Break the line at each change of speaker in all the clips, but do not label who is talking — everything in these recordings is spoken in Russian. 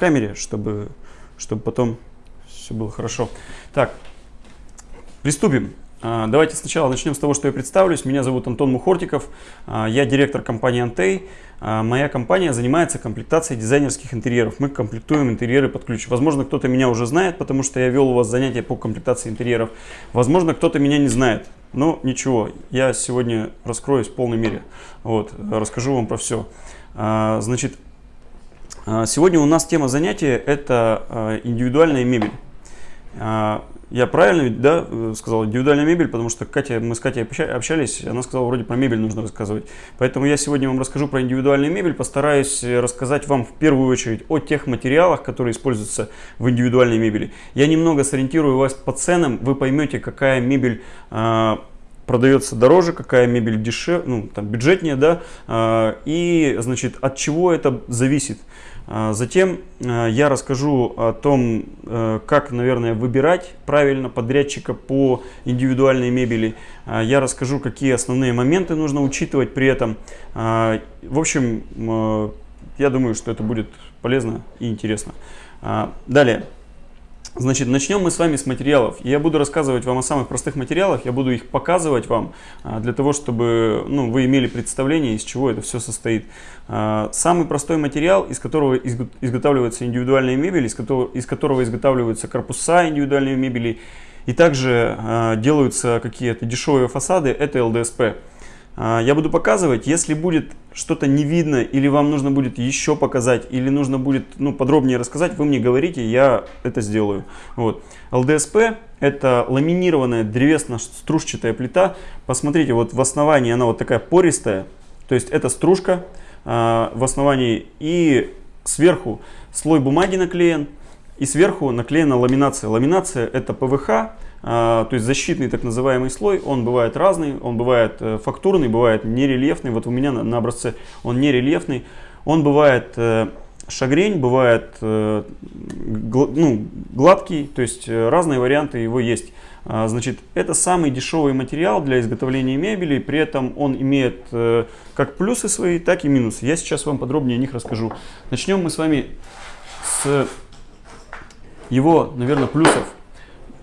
камере, чтобы, чтобы потом все было хорошо. Так, приступим. А, давайте сначала начнем с того, что я представлюсь. Меня зовут Антон Мухортиков, а, я директор компании Антей. А, моя компания занимается комплектацией дизайнерских интерьеров. Мы комплектуем интерьеры под ключ. Возможно, кто-то меня уже знает, потому что я вел у вас занятия по комплектации интерьеров. Возможно, кто-то меня не знает. Но ничего, я сегодня раскроюсь в полной мере. Вот, расскажу вам про все. Значит, сегодня у нас тема занятия – это индивидуальная мебель. Я правильно да, э, сказал индивидуальная мебель, потому что Катя, мы с Катей общались, она сказала, вроде про мебель нужно рассказывать. Поэтому я сегодня вам расскажу про индивидуальную мебель, постараюсь э, рассказать вам в первую очередь о тех материалах, которые используются в индивидуальной мебели. Я немного сориентирую вас по ценам, вы поймете, какая мебель продается дороже, какая мебель дешевле, ну, там, бюджетнее, да, и, значит, от чего это зависит. А, затем а, я расскажу о том, э, как, наверное, выбирать правильно подрядчика по индивидуальной мебели. А, я расскажу, какие основные моменты нужно учитывать при этом. В общем, э, я думаю, что это будет полезно и интересно. Далее. Значит, начнем мы с вами с материалов. Я буду рассказывать вам о самых простых материалах, я буду их показывать вам, а, для того, чтобы ну, вы имели представление, из чего это все состоит. А, самый простой материал, из которого изготавливается индивидуальная мебель, из которого, из которого изготавливаются корпуса индивидуальной мебели, и также а, делаются какие-то дешевые фасады, это ЛДСП. А, я буду показывать, если будет что-то не видно, или вам нужно будет еще показать, или нужно будет ну, подробнее рассказать, вы мне говорите, я это сделаю. Вот. ЛДСП это ламинированная древесно-стружчатая плита. Посмотрите, вот в основании она вот такая пористая, то есть это стружка э, в основании, и сверху слой бумаги наклеен, и сверху наклеена ламинация. Ламинация это ПВХ, то есть защитный так называемый слой, он бывает разный, он бывает э, фактурный, бывает нерельефный. Вот у меня на, на образце он нерельефный. Он бывает э, шагрень, бывает э, ну, гладкий, то есть разные варианты его есть. А, значит, это самый дешевый материал для изготовления мебели, при этом он имеет как плюсы свои, так и минусы. Я сейчас вам подробнее о них расскажу. Начнем мы с вами с его, наверное, плюсов.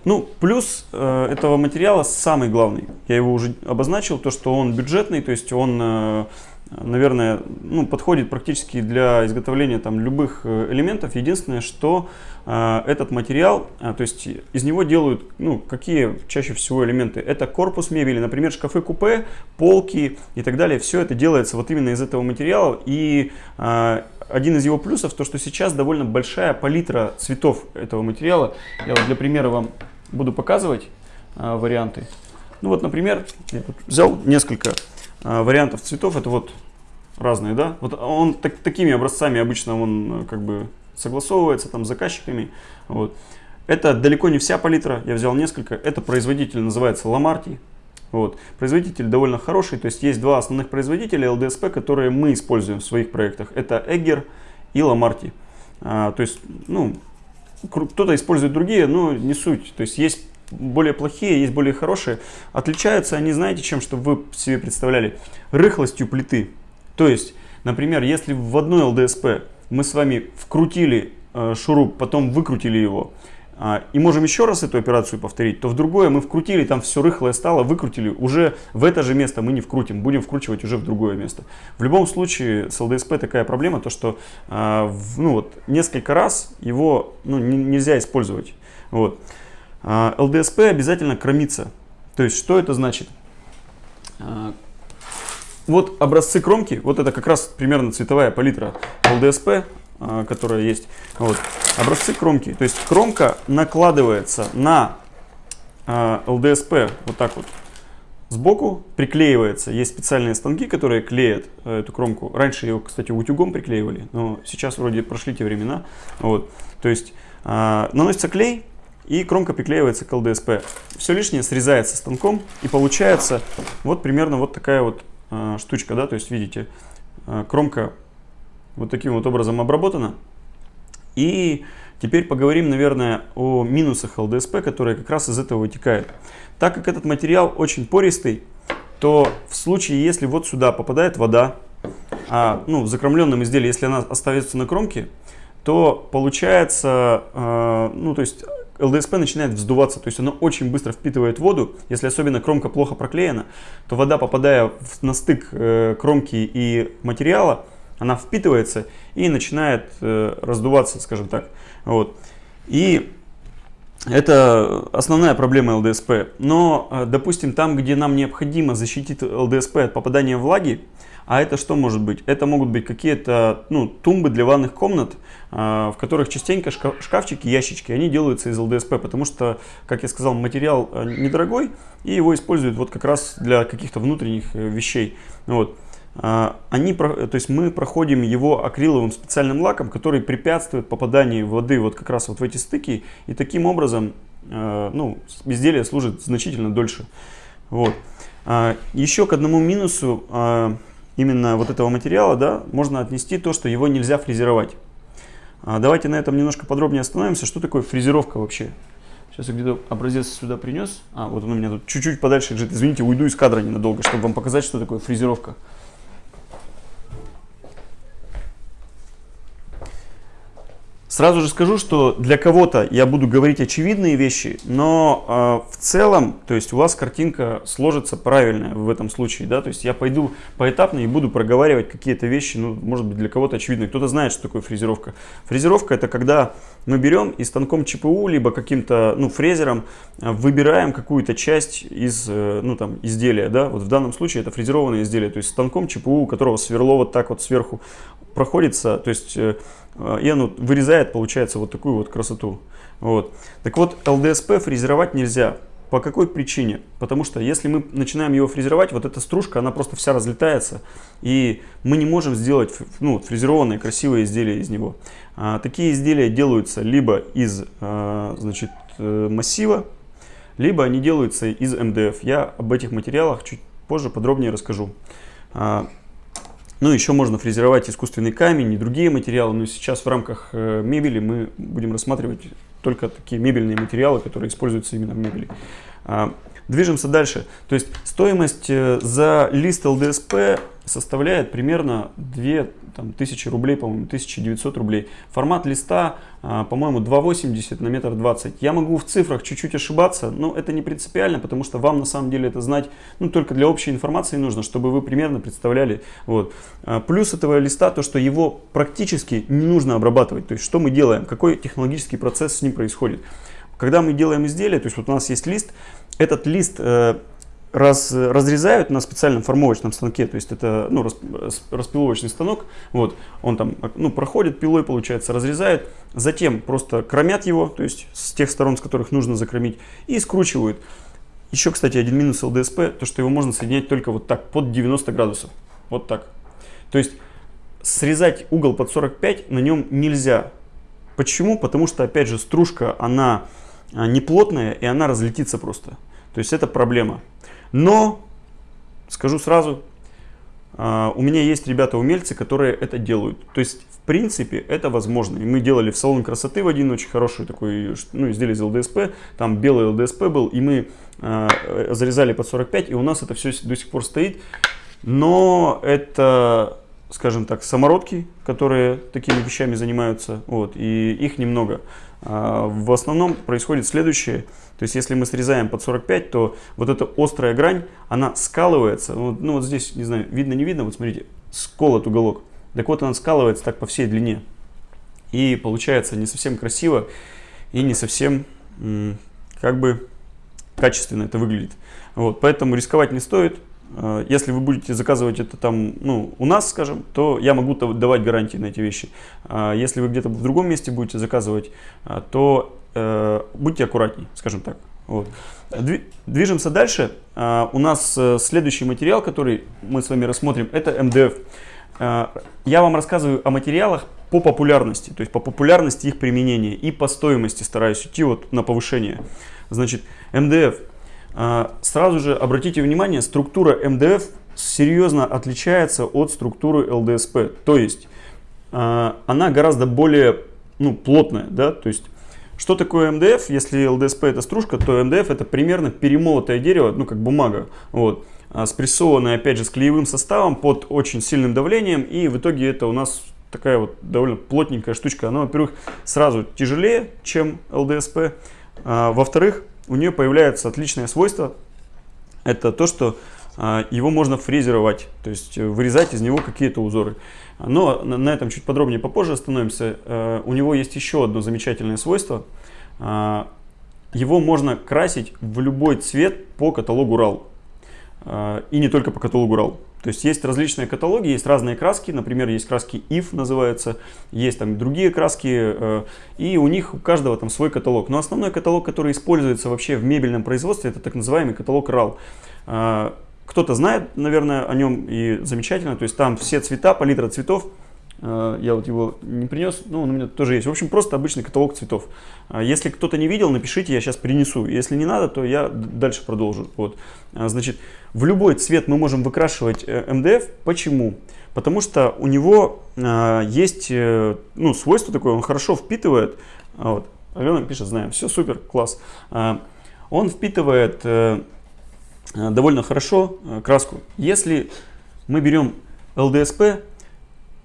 Ну, плюс э, этого материала самый главный, я его уже обозначил, то, что он бюджетный, то есть он, э, наверное, ну, подходит практически для изготовления там любых э, элементов. Единственное, что э, этот материал, э, то есть из него делают, ну, какие чаще всего элементы. Это корпус мебели, например, шкафы-купе, полки и так далее. Все это делается вот именно из этого материала. И э, один из его плюсов, то, что сейчас довольно большая палитра цветов этого материала. Я вот для примера вам буду показывать а, варианты. Ну вот, например, я тут взял несколько а, вариантов цветов. Это вот разные, да? Вот он так, такими образцами обычно он как бы согласовывается там с заказчиками. Вот. Это далеко не вся палитра, я взял несколько. Это производитель называется Ламарти. Вот. Производитель довольно хороший, то есть есть два основных производителя LDSP, которые мы используем в своих проектах. Это Egger и Ламарти. А, то есть, ну, кто-то использует другие, но не суть. То есть есть более плохие, есть более хорошие. Отличаются они, знаете, чем, чтобы вы себе представляли? Рыхлостью плиты. То есть, например, если в одной ЛДСП мы с вами вкрутили э, шуруп, потом выкрутили его, и можем еще раз эту операцию повторить, то в другое мы вкрутили, там все рыхлое стало, выкрутили, уже в это же место мы не вкрутим, будем вкручивать уже в другое место. В любом случае с ЛДСП такая проблема, то что а, ну, вот, несколько раз его ну, нельзя использовать. Вот. А, ЛДСП обязательно кромится. То есть что это значит? Вот образцы кромки, вот это как раз примерно цветовая палитра ЛДСП, а, которая есть. Вот. Образцы кромки. То есть кромка накладывается на а, ЛДСП вот так вот сбоку, приклеивается. Есть специальные станки, которые клеят э, эту кромку. Раньше ее, кстати, утюгом приклеивали, но сейчас вроде прошли те времена. Вот. То есть а, наносится клей, и кромка приклеивается к ЛДСП. Все лишнее срезается станком, и получается вот примерно вот такая вот штучка, да, то есть видите, кромка вот таким вот образом обработана. И теперь поговорим, наверное, о минусах ЛДСП, которые как раз из этого вытекают. Так как этот материал очень пористый, то в случае, если вот сюда попадает вода, а, ну, в закромленном изделии, если она оставится на кромке, то получается, э, ну то есть ЛДСП начинает вздуваться, то есть оно очень быстро впитывает воду. Если особенно кромка плохо проклеена, то вода, попадая в, на стык э, кромки и материала, она впитывается и начинает э, раздуваться, скажем так. Вот. И это основная проблема ЛДСП. Но, э, допустим, там, где нам необходимо защитить ЛДСП от попадания влаги, а это что может быть? Это могут быть какие-то ну, тумбы для ванных комнат, а, в которых частенько шкафчики, ящички, они делаются из ЛДСП, потому что, как я сказал, материал э, недорогой, и его используют вот как раз для каких-то внутренних э, вещей. Вот. А, они, то есть мы проходим его акриловым специальным лаком, который препятствует попаданию воды вот как раз вот в эти стыки, и таким образом э, ну, изделие служит значительно дольше. Вот. А, еще к одному минусу именно вот этого материала, да, можно отнести то, что его нельзя фрезеровать. А давайте на этом немножко подробнее остановимся. Что такое фрезеровка вообще? Сейчас я где-то образец сюда принес. А, вот он у меня тут чуть-чуть подальше лежит. Извините, уйду из кадра ненадолго, чтобы вам показать, что такое фрезеровка. Сразу же скажу, что для кого-то я буду говорить очевидные вещи, но э, в целом, то есть у вас картинка сложится правильная в этом случае, да, то есть я пойду поэтапно и буду проговаривать какие-то вещи, ну, может быть, для кого-то очевидные. Кто-то знает, что такое фрезеровка. Фрезеровка это когда мы берем и станком ЧПУ, либо каким-то, ну, фрезером э, выбираем какую-то часть из, э, ну, там, изделия, да, вот в данном случае это фрезерованное изделие, то есть станком ЧПУ, у которого сверло вот так вот сверху проходится, то есть э, и оно вырезает, получается, вот такую вот красоту. Вот. Так вот, ЛДСП фрезеровать нельзя. По какой причине? Потому что если мы начинаем его фрезеровать, вот эта стружка, она просто вся разлетается, и мы не можем сделать ну, фрезерованные красивые изделия из него. А, такие изделия делаются либо из а, значит, э, массива, либо они делаются из МДФ. Я об этих материалах чуть позже подробнее расскажу. Ну, еще можно фрезеровать искусственный камень и другие материалы, но сейчас в рамках э, мебели мы будем рассматривать только такие мебельные материалы, которые используются именно в мебели. А, движемся дальше. То есть стоимость э, за лист ЛДСП составляет примерно 2000 рублей, по-моему, 1900 рублей. Формат листа, а, по-моему, 2,80 на метр 20. Я могу в цифрах чуть-чуть ошибаться, но это не принципиально, потому что вам на самом деле это знать, ну, только для общей информации нужно, чтобы вы примерно представляли. Вот. А, плюс этого листа, то, что его практически не нужно обрабатывать. То есть, что мы делаем, какой технологический процесс с ним происходит. Когда мы делаем изделие, то есть вот у нас есть лист, этот лист э, раз, разрезают на специальном формовочном станке, то есть это ну, распиловочный станок, вот, он там ну, проходит пилой, получается, разрезают, затем просто кромят его, то есть с тех сторон, с которых нужно закромить, и скручивают. Еще, кстати, один минус ЛДСП, то что его можно соединять только вот так, под 90 градусов, вот так. То есть срезать угол под 45 на нем нельзя. Почему? Потому что, опять же, стружка, она а, не плотная, и она разлетится просто. То есть это проблема. Но, скажу сразу, а, у меня есть ребята-умельцы, которые это делают. То есть, в принципе, это возможно. И мы делали в салон красоты в один очень хороший такой, ну, изделие из ЛДСП. Там белый ЛДСП был, и мы э, зарезали под 45, и у нас это все до сих пор стоит. Но это, скажем так, самородки, которые такими вещами занимаются, вот, и их немного. А, в основном происходит следующее. То есть, если мы срезаем под 45, то вот эта острая грань, она скалывается. Ну, вот здесь, не знаю, видно, не видно, вот смотрите, сколот уголок. Так вот, она скалывается так по всей длине. И получается не совсем красиво и не совсем, как бы, качественно это выглядит. Вот, поэтому рисковать не стоит. Э, если вы будете заказывать это там, ну, у нас, скажем, то я могу давать гарантии на эти вещи. А если вы где-то в другом месте будете заказывать, э, то э, будьте аккуратнее, скажем так. Вот. Движемся дальше. У нас следующий материал, который мы с вами рассмотрим, это МДФ. Я вам рассказываю о материалах по популярности, то есть по популярности их применения и по стоимости стараюсь идти вот на повышение. Значит, МДФ сразу же обратите внимание, структура МДФ серьезно отличается от структуры ЛДСП. То есть а, она гораздо более ну, плотная. Да? То есть что такое МДФ? Если ЛДСП это стружка, то МДФ это примерно перемолотое дерево, ну как бумага. Вот а, спрессованное опять же с клеевым составом под очень сильным давлением и в итоге это у нас такая вот довольно плотненькая штучка. Она, во-первых, сразу тяжелее, чем ЛДСП. А, во-вторых, у нее появляется отличное свойство. Это то, что а, его можно фрезеровать, то есть вырезать из него какие-то узоры. Но на этом чуть подробнее попозже остановимся. А, у него есть еще одно замечательное свойство. А, его можно красить в любой цвет по каталогу RAL. И не только по каталогу RAL. То есть есть различные каталоги, есть разные краски, например, есть краски IF называются, есть там другие краски, э, и у них у каждого там свой каталог. Но основной каталог, который используется вообще в мебельном производстве, это так называемый каталог RAL. Э, кто-то знает, наверное, о нем и замечательно, то есть там все цвета, палитра цветов, я вот его не принес, но он у меня тоже есть. В общем, просто обычный каталог цветов. Э, если кто-то не видел, напишите, я сейчас принесу. Если не надо, то я дальше продолжу. Вот. Э, значит, в любой цвет мы можем выкрашивать МДФ. Почему? Потому что у него есть ну, свойство такое, он хорошо впитывает. Вот. Алена пишет, знаем, все супер, класс. Он впитывает довольно хорошо краску. Если мы берем ЛДСП,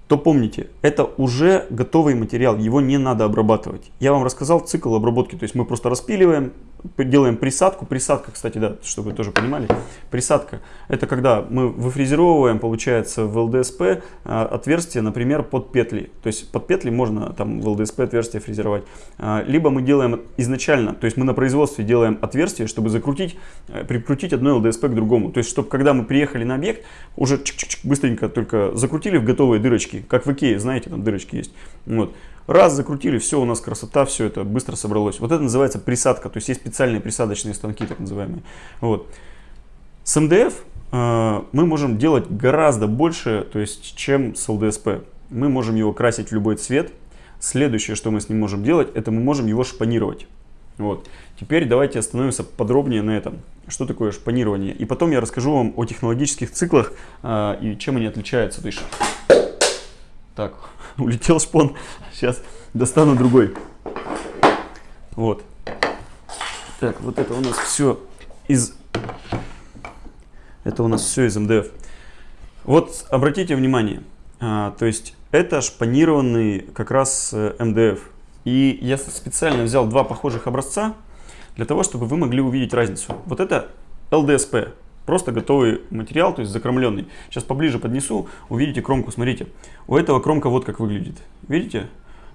то помните, это уже готовый материал, его не надо обрабатывать. Я вам рассказал цикл обработки, то есть мы просто распиливаем, делаем присадку. Присадка, кстати, да, чтобы вы тоже понимали. Присадка – это когда мы выфрезеровываем, получается, в ЛДСП а, отверстие, например, под петли. То есть под петли можно там в ЛДСП отверстие фрезеровать. А, либо мы делаем изначально, то есть мы на производстве делаем отверстие, чтобы закрутить, э, прикрутить одно ЛДСП к другому. То есть, чтобы когда мы приехали на объект, уже чик -чик -чик, быстренько только закрутили в готовые дырочки, как в Икее, знаете, там дырочки есть. Вот. Раз, закрутили, все, у нас красота, все это быстро собралось. Вот это называется присадка, то есть есть специальные присадочные станки, так называемые. Вот. С МДФ э, мы можем делать гораздо больше, то есть, чем с ЛДСП. Мы можем его красить в любой цвет. Следующее, что мы с ним можем делать, это мы можем его шпанировать. Вот. Теперь давайте остановимся подробнее на этом. Что такое шпанирование? И потом я расскажу вам о технологических циклах э, и чем они отличаются. То есть, так, улетел шпон. Сейчас достану другой. Вот. Так, вот это у нас все из... Это у нас все из МДФ. Вот обратите внимание, а, то есть это шпанированный как раз э, МДФ. И я специально взял два похожих образца для того, чтобы вы могли увидеть разницу. Вот это ЛДСП, Просто готовый материал, то есть закромленный. Сейчас поближе поднесу, увидите кромку. Смотрите, у этого кромка вот как выглядит. Видите?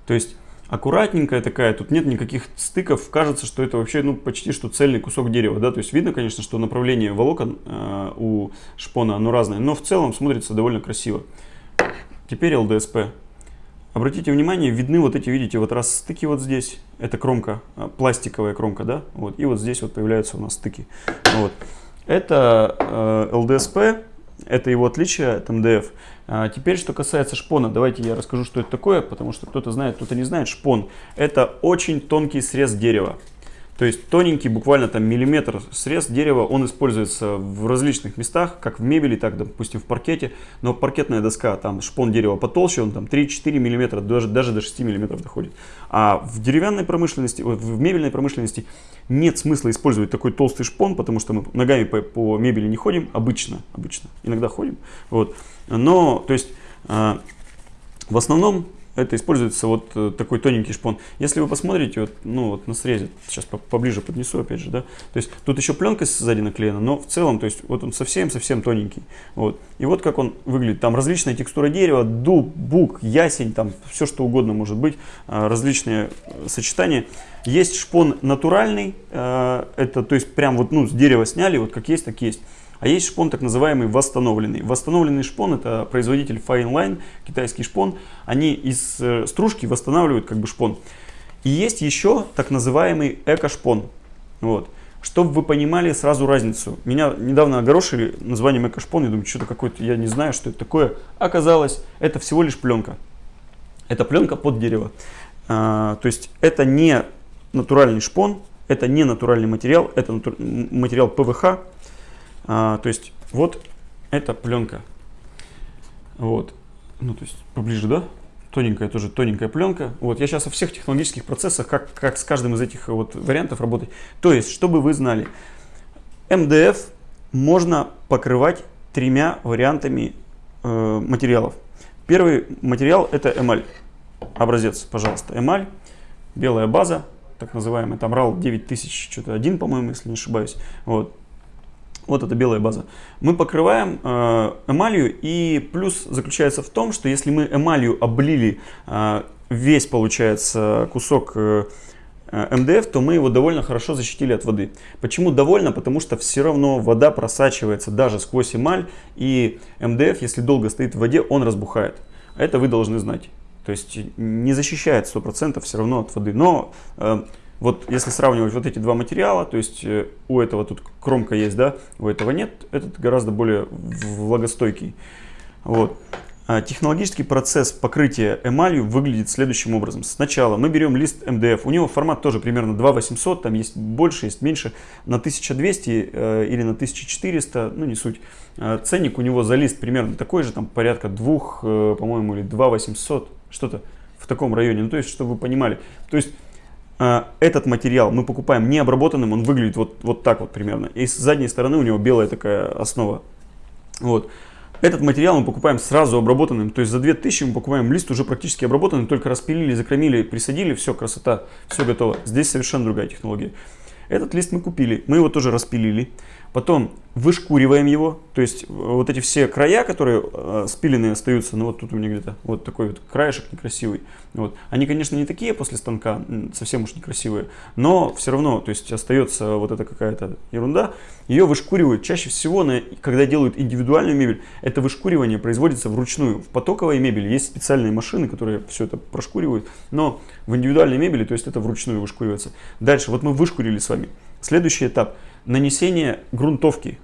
То есть аккуратненькая такая, тут нет никаких стыков. Кажется, что это вообще ну, почти что цельный кусок дерева. Да? То есть видно, конечно, что направление волокон э, у шпона оно разное, но в целом смотрится довольно красиво. Теперь ЛДСП. Обратите внимание, видны вот эти, видите, вот раз стыки вот здесь, это кромка, э, пластиковая кромка, да, вот, и вот здесь вот появляются у нас стыки. Вот. Это э, ЛДСП, это его отличие от МДФ. А теперь, что касается шпона, давайте я расскажу, что это такое, потому что кто-то знает, кто-то не знает. Шпон – это очень тонкий срез дерева. То есть тоненький, буквально там миллиметр срез дерева, он используется в различных местах, как в мебели, так, допустим, в паркете. Но паркетная доска, там шпон дерева потолще, он там 3-4 миллиметра, даже, даже до 6 миллиметров доходит. А в деревянной промышленности, в мебельной промышленности нет смысла использовать такой толстый шпон, потому что мы ногами по, по мебели не ходим, обычно, обычно, иногда ходим. Вот. Но, то есть, э, в основном это используется вот э, такой тоненький шпон. Если вы посмотрите вот, ну, вот на срезе, сейчас поближе поднесу опять же, да, то есть тут еще пленка сзади наклеена, но в целом, то есть вот он совсем-совсем тоненький. Вот. И вот как он выглядит. Там различная текстура дерева, дуб, бук, ясень, там все что угодно может быть, а, различные э, сочетания. Есть шпон натуральный, э, это то есть прям вот ну, с дерева сняли, вот как есть, так есть. А есть шпон так называемый восстановленный. Восстановленный шпон это производитель Fine Line, китайский шпон. Они из э, стружки восстанавливают как бы шпон. И есть еще так называемый эко-шпон. Вот. Чтобы вы понимали сразу разницу. Меня недавно огорошили названием эко-шпон. Я думаю, что-то какое-то, я не знаю, что это такое. Оказалось, это всего лишь пленка. Это пленка под дерево. А, то есть это не натуральный шпон, это не натуральный материал, это натур... материал ПВХ, а, то есть вот эта пленка. Вот. Ну, то есть поближе, да? Тоненькая, тоже тоненькая пленка. Вот, я сейчас о всех технологических процессах, как, как с каждым из этих вот вариантов работать. То есть, чтобы вы знали, МДФ можно покрывать тремя вариантами э, материалов. Первый материал это эмаль. Образец, пожалуйста, эмаль, белая база, так называемый, там RAL 9000, что-то один, по-моему, если не ошибаюсь. Вот. Вот это белая база. Мы покрываем э, эмалью и плюс заключается в том, что если мы эмалью облили э, весь, получается, кусок э, МДФ, то мы его довольно хорошо защитили от воды. Почему довольно? Потому что все равно вода просачивается даже сквозь эмаль и МДФ, если долго стоит в воде, он разбухает. Это вы должны знать. То есть не защищает 100% все равно от воды. Но вот если сравнивать вот эти два материала, то есть э, у этого тут кромка есть, да, у этого нет, этот гораздо более влагостойкий. Вот. А технологический процесс покрытия эмалью выглядит следующим образом. Сначала мы берем лист МДФ, у него формат тоже примерно 2800, там есть больше, есть меньше, на 1200 э, или на 1400, ну не суть. Э, ценник у него за лист примерно такой же, там порядка 2, э, по-моему, или 2800, что-то в таком районе. Ну то есть, чтобы вы понимали. То есть этот материал мы покупаем не обработанным, он выглядит вот, вот так вот примерно. И с задней стороны у него белая такая основа. Вот. Этот материал мы покупаем сразу обработанным, то есть за 2000 мы покупаем лист уже практически обработанный, только распилили, закромили, присадили, все, красота, все готово. Здесь совершенно другая технология. Этот лист мы купили, мы его тоже распилили, Потом вышкуриваем его, то есть э, вот эти все края, которые э, спиленные остаются, ну вот тут у меня где-то вот такой вот краешек некрасивый. Вот. Они, конечно, не такие после станка, совсем уж некрасивые, но все равно, то есть остается вот эта какая-то ерунда. Ее вышкуривают чаще всего, на, когда делают индивидуальную мебель, это вышкуривание производится вручную. В потоковой мебели есть специальные машины, которые все это прошкуривают, но в индивидуальной мебели, то есть это вручную вышкуривается. Дальше, вот мы вышкурили с вами. Следующий этап – нанесение грунтовки.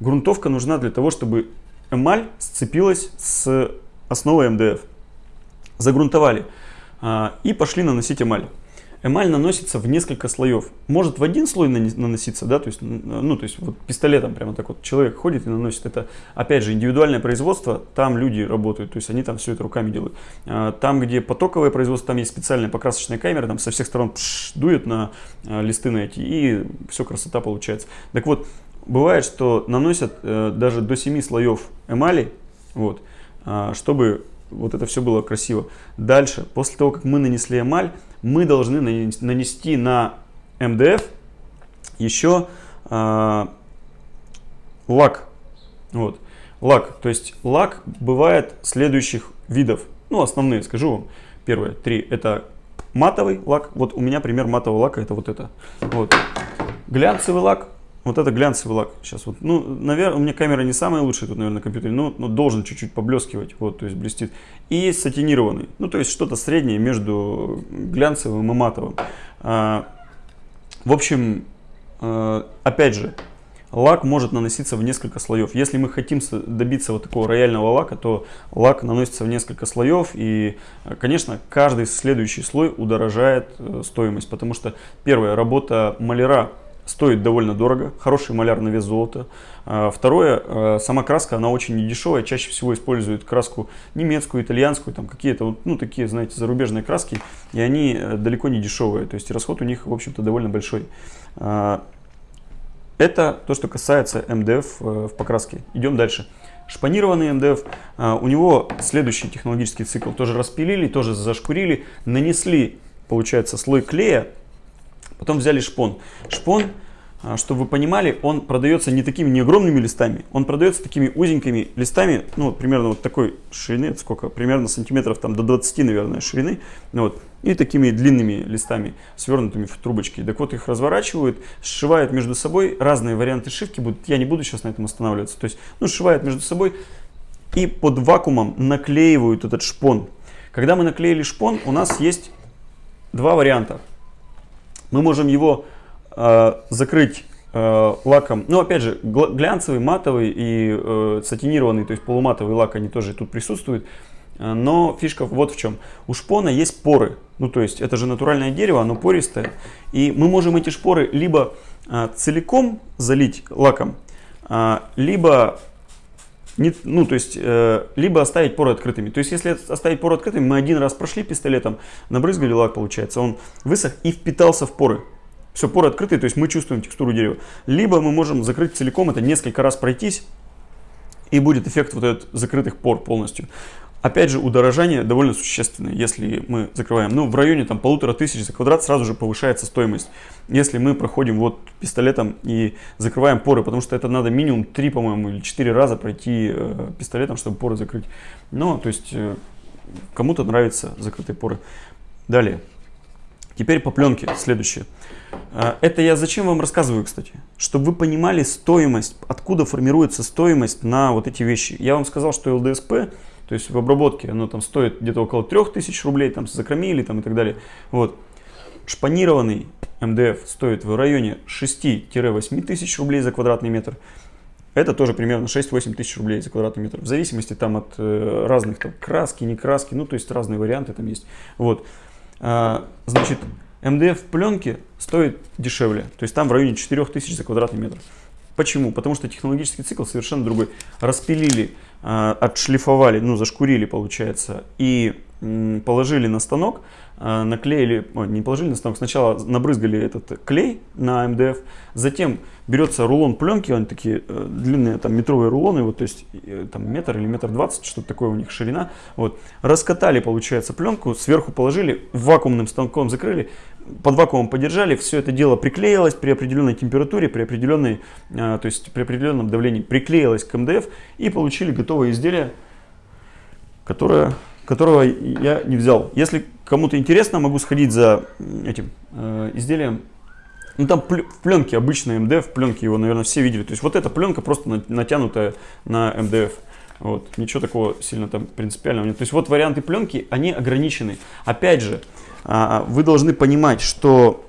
Грунтовка нужна для того, чтобы эмаль сцепилась с основой МДФ. Загрунтовали а, и пошли наносить эмаль. Эмаль наносится в несколько слоев. Может в один слой наноситься, да, то есть, ну, то есть вот пистолетом прямо так вот человек ходит и наносит. Это, опять же, индивидуальное производство, там люди работают, то есть они там все это руками делают. А, там, где потоковое производство, там есть специальная покрасочная камера, там со всех сторон пш, дует на а, листы на эти, и все, красота получается. Так вот, бывает, что наносят э, даже до 7 слоев эмали, вот, э, чтобы вот это все было красиво. Дальше, после того, как мы нанесли эмаль, мы должны нанести на МДФ еще э, лак. Вот. Лак. То есть лак бывает следующих видов. Ну, основные скажу вам. Первые три. Это матовый лак. Вот у меня пример матового лака это вот это. Вот. Глянцевый лак вот это глянцевый лак. Сейчас вот, ну, наверное, у меня камера не самая лучшая тут, наверное, на компьютере, но, но должен чуть-чуть поблескивать, вот, то есть блестит. И есть сатинированный, ну, то есть что-то среднее между глянцевым и матовым. А, в общем, а, опять же, лак может наноситься в несколько слоев. Если мы хотим добиться вот такого рояльного лака, то лак наносится в несколько слоев. И, конечно, каждый следующий слой удорожает э, стоимость, потому что первая работа маляра стоит довольно дорого, хороший маляр на вес золота. А, второе, а, сама краска, она очень недешевая, чаще всего используют краску немецкую, итальянскую, там какие-то, ну, такие, знаете, зарубежные краски, и они э, далеко не дешевые, то есть расход у них, в общем-то, довольно большой. А, это то, что касается МДФ э, в покраске. Идем дальше. Шпанированный МДФ, у него следующий технологический цикл. Тоже распилили, тоже зашкурили, нанесли, получается, слой клея Потом взяли шпон. Шпон, а, чтобы вы понимали, он продается не такими не огромными листами, он продается такими узенькими листами, ну, примерно вот такой ширины, сколько, примерно сантиметров там до 20, наверное, ширины, ну, вот, и такими длинными листами, свернутыми в трубочки. Так вот, их разворачивают, сшивают между собой, разные варианты шивки будут, я не буду сейчас на этом останавливаться, то есть, ну, сшивают между собой и под вакуумом наклеивают этот шпон. Когда мы наклеили шпон, у нас есть два варианта мы можем его э, закрыть э, лаком, ну опять же, глянцевый, матовый и э, сатинированный, то есть полуматовый лак, они тоже тут присутствуют. Э, но фишка вот в чем. У шпона есть поры. Ну, то есть, это же натуральное дерево, оно пористое. И мы можем эти шпоры либо а, целиком залить лаком, а, либо не, ну, то есть, э, либо оставить поры открытыми. То есть, если оставить поры открытыми, мы один раз прошли пистолетом, набрызгали лак, получается, он высох и впитался в поры. Все, поры открытые, то есть мы чувствуем текстуру дерева. Либо мы можем закрыть целиком, это несколько раз пройтись, и будет эффект вот этот закрытых пор полностью. Опять же, удорожание довольно существенное, если мы закрываем. Ну, в районе там полутора тысяч за квадрат сразу же повышается стоимость. Если мы проходим вот пистолетом и закрываем поры, потому что это надо минимум 3, по-моему, или 4 раза пройти э, пистолетом, чтобы поры закрыть. Но, то есть, э, кому-то нравятся закрытые поры. Далее. Теперь по пленке следующее. Э, это я зачем вам рассказываю, кстати? Чтобы вы понимали стоимость, откуда формируется стоимость на вот эти вещи. Я вам сказал, что ЛДСП то есть в обработке оно там стоит где-то около 3000 рублей, там закромили там и так далее. Вот. Шпанированный МДФ стоит в районе 6-8 тысяч рублей за квадратный метр. Это тоже примерно 6-8 тысяч рублей за квадратный метр. В зависимости там от э, разных там, краски, не краски, ну то есть разные варианты там есть. Вот. А, значит, МДФ в пленке стоит дешевле. То есть там в районе 4 тысяч за квадратный метр. Почему? Потому что технологический цикл совершенно другой. Распилили, отшлифовали, ну зашкурили получается, и положили на станок, а, наклеили, ой, не положили на станок, сначала набрызгали этот клей на МДФ, затем берется рулон пленки, они такие э, длинные, там метровые рулоны, вот, то есть э, там метр или метр двадцать, что-то такое у них ширина, вот, раскатали, получается, пленку, сверху положили, вакуумным станком закрыли, под вакуумом подержали, все это дело приклеилось при определенной температуре, при определенной, э, то есть при определенном давлении приклеилось к МДФ и получили готовое изделие, которое, которого я не взял. Если кому-то интересно, могу сходить за этим э, изделием. Ну там в пленке обычная МДФ, пленки его, наверное, все видели. То есть вот эта пленка просто натянутая на МДФ. Вот, ничего такого сильно там принципиального нет. То есть вот варианты пленки, они ограничены. Опять же, а, вы должны понимать, что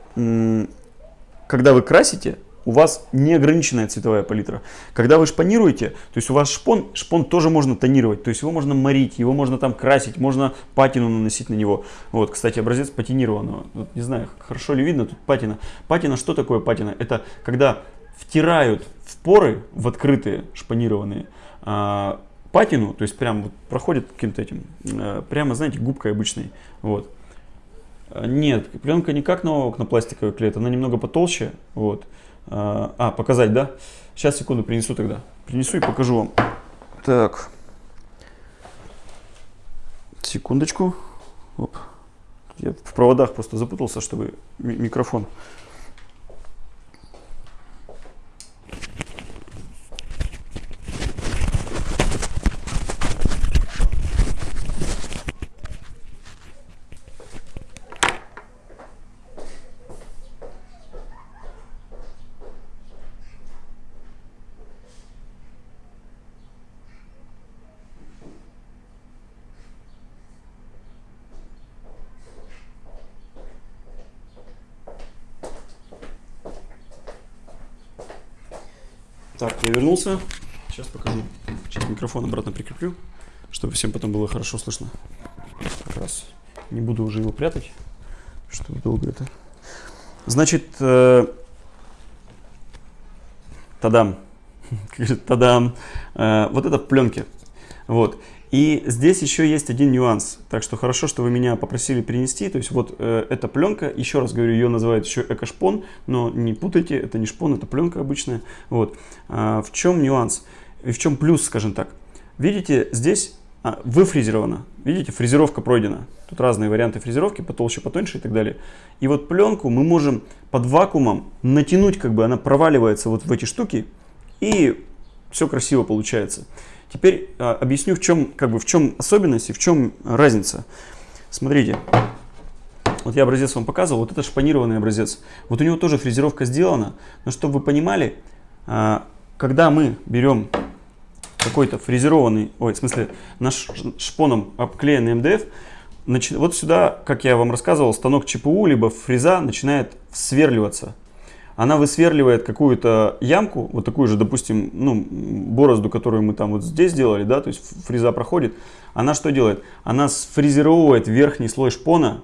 когда вы красите, у вас неограниченная цветовая палитра. Когда вы шпанируете, то есть у вас шпон, шпон тоже можно тонировать, то есть его можно морить, его можно там красить, можно патину наносить на него. Вот, кстати, образец патинированного. Вот, не знаю, хорошо ли видно тут патина. Патина, что такое патина? Это когда втирают в поры, в открытые шпанированные, а, патину, то есть прям вот проходит каким-то этим, а, прямо, знаете, губкой обычной. Вот. Нет, пленка не как на окнопластиковый клей, она немного потолще. Вот. А, а, показать, да? Сейчас, секунду, принесу тогда. Принесу и покажу вам. Так. Секундочку. Оп. Я в проводах просто запутался, чтобы микрофон. Так, я вернулся. Сейчас покажу. Сейчас микрофон обратно прикреплю, чтобы всем потом было хорошо слышно. Как раз не буду уже его прятать, чтобы долго это. Значит, э, тадам. Тадам. Э, вот это в пленке. Вот. И здесь еще есть один нюанс. Так что хорошо, что вы меня попросили перенести. То есть вот э, эта пленка, еще раз говорю, ее называют еще экошпон, но не путайте, это не шпон, это пленка обычная. Вот. А, в чем нюанс? И в чем плюс, скажем так? Видите, здесь а, выфрезеровано. Видите, фрезеровка пройдена. Тут разные варианты фрезеровки, потолще, потоньше и так далее. И вот пленку мы можем под вакуумом натянуть, как бы она проваливается вот в эти штуки, и все красиво получается. Теперь а, объясню, в чем, как бы, в чем особенность и в чем разница. Смотрите, вот я образец вам показывал, вот это шпанированный образец. Вот у него тоже фрезеровка сделана, но чтобы вы понимали, а, когда мы берем какой-то фрезерованный, ой, в смысле, наш шпоном обклеенный МДФ, вот сюда, как я вам рассказывал, станок ЧПУ, либо фреза начинает сверливаться она высверливает какую-то ямку, вот такую же, допустим, ну, борозду, которую мы там вот здесь сделали, да, то есть фреза проходит, она что делает? Она сфрезеровывает верхний слой шпона,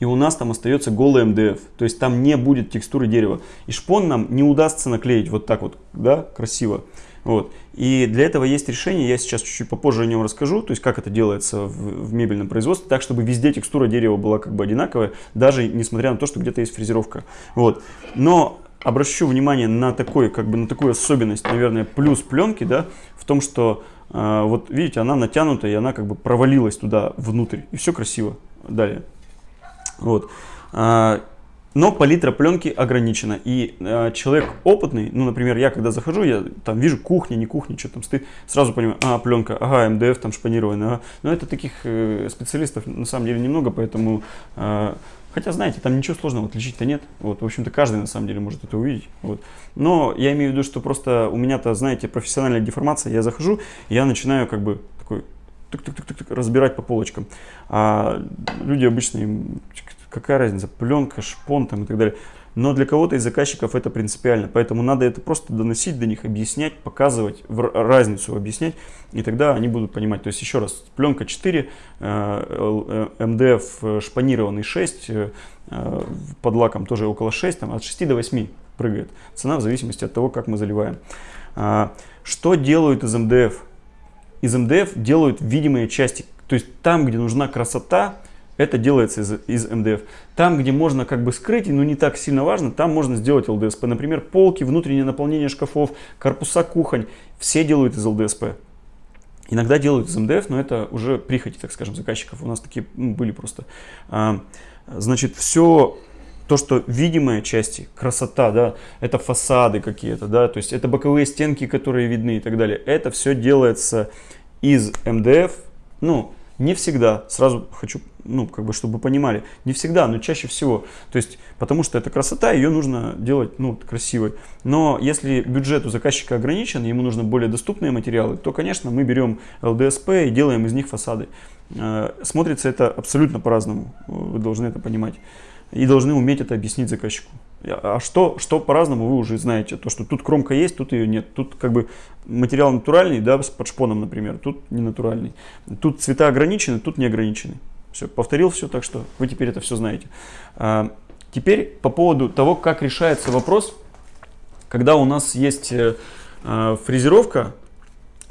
и у нас там остается голый МДФ, то есть там не будет текстуры дерева. И шпон нам не удастся наклеить вот так вот, да, красиво. Вот. И для этого есть решение, я сейчас чуть-чуть попозже о нем расскажу, то есть как это делается в, в мебельном производстве, так чтобы везде текстура дерева была как бы одинаковая, даже несмотря на то, что где-то есть фрезеровка. Вот. Но обращу внимание на такой, как бы на такую особенность, наверное, плюс пленки, да, в том, что а, вот видите, она натянута, и она как бы провалилась туда внутрь, и все красиво. Далее. Вот. А, но палитра пленки ограничена. И э, человек опытный, ну, например, я когда захожу, я там вижу кухня, не кухня, что там стоит, сразу понимаю, а, пленка, ага, МДФ там шпанированная, ага. Но это таких э, специалистов на самом деле немного, поэтому, э, хотя, знаете, там ничего сложного отличить-то нет. Вот, в общем-то, каждый на самом деле может это увидеть. Вот. Но я имею в виду, что просто у меня-то, знаете, профессиональная деформация, я захожу, я начинаю как бы такой разбирать по полочкам. А люди обычно им какая разница, пленка, шпон там и так далее. Но для кого-то из заказчиков это принципиально, поэтому надо это просто доносить до них, объяснять, показывать, разницу объяснять, и тогда они будут понимать. То есть еще раз, пленка 4, э, э, МДФ шпанированный 6, э, под лаком тоже около 6, там, от 6 до 8 прыгает. Цена в зависимости от того, как мы заливаем. А, что делают из МДФ? Из МДФ делают видимые части. То есть там, где нужна красота, это делается из, из МДФ. Там, где можно как бы скрыть, но не так сильно важно, там можно сделать ЛДСП. Например, полки, внутреннее наполнение шкафов, корпуса кухонь, все делают из ЛДСП. Иногда делают из МДФ, но это уже прихоти, так скажем, заказчиков. У нас такие были просто. А, значит, все то, что видимые части, красота, да, это фасады какие-то, да, то есть это боковые стенки, которые видны и так далее. Это все делается из МДФ, ну, не всегда, сразу хочу, ну, как бы, чтобы понимали, не всегда, но чаще всего. То есть, потому что это красота, ее нужно делать, ну, красивой. Но если бюджет у заказчика ограничен, ему нужны более доступные материалы, то, конечно, мы берем ЛДСП и делаем из них фасады. Э, смотрится это абсолютно по-разному, вы должны это понимать. И должны уметь это объяснить заказчику. А что, что по-разному вы уже знаете. То, что тут кромка есть, тут ее нет. Тут как бы материал натуральный, да, с под шпоном, например. Тут не натуральный. Тут цвета ограничены, тут не ограничены. Все, повторил все, так что вы теперь это все знаете. А, теперь по поводу того, как решается вопрос, когда у нас есть э, а, фрезеровка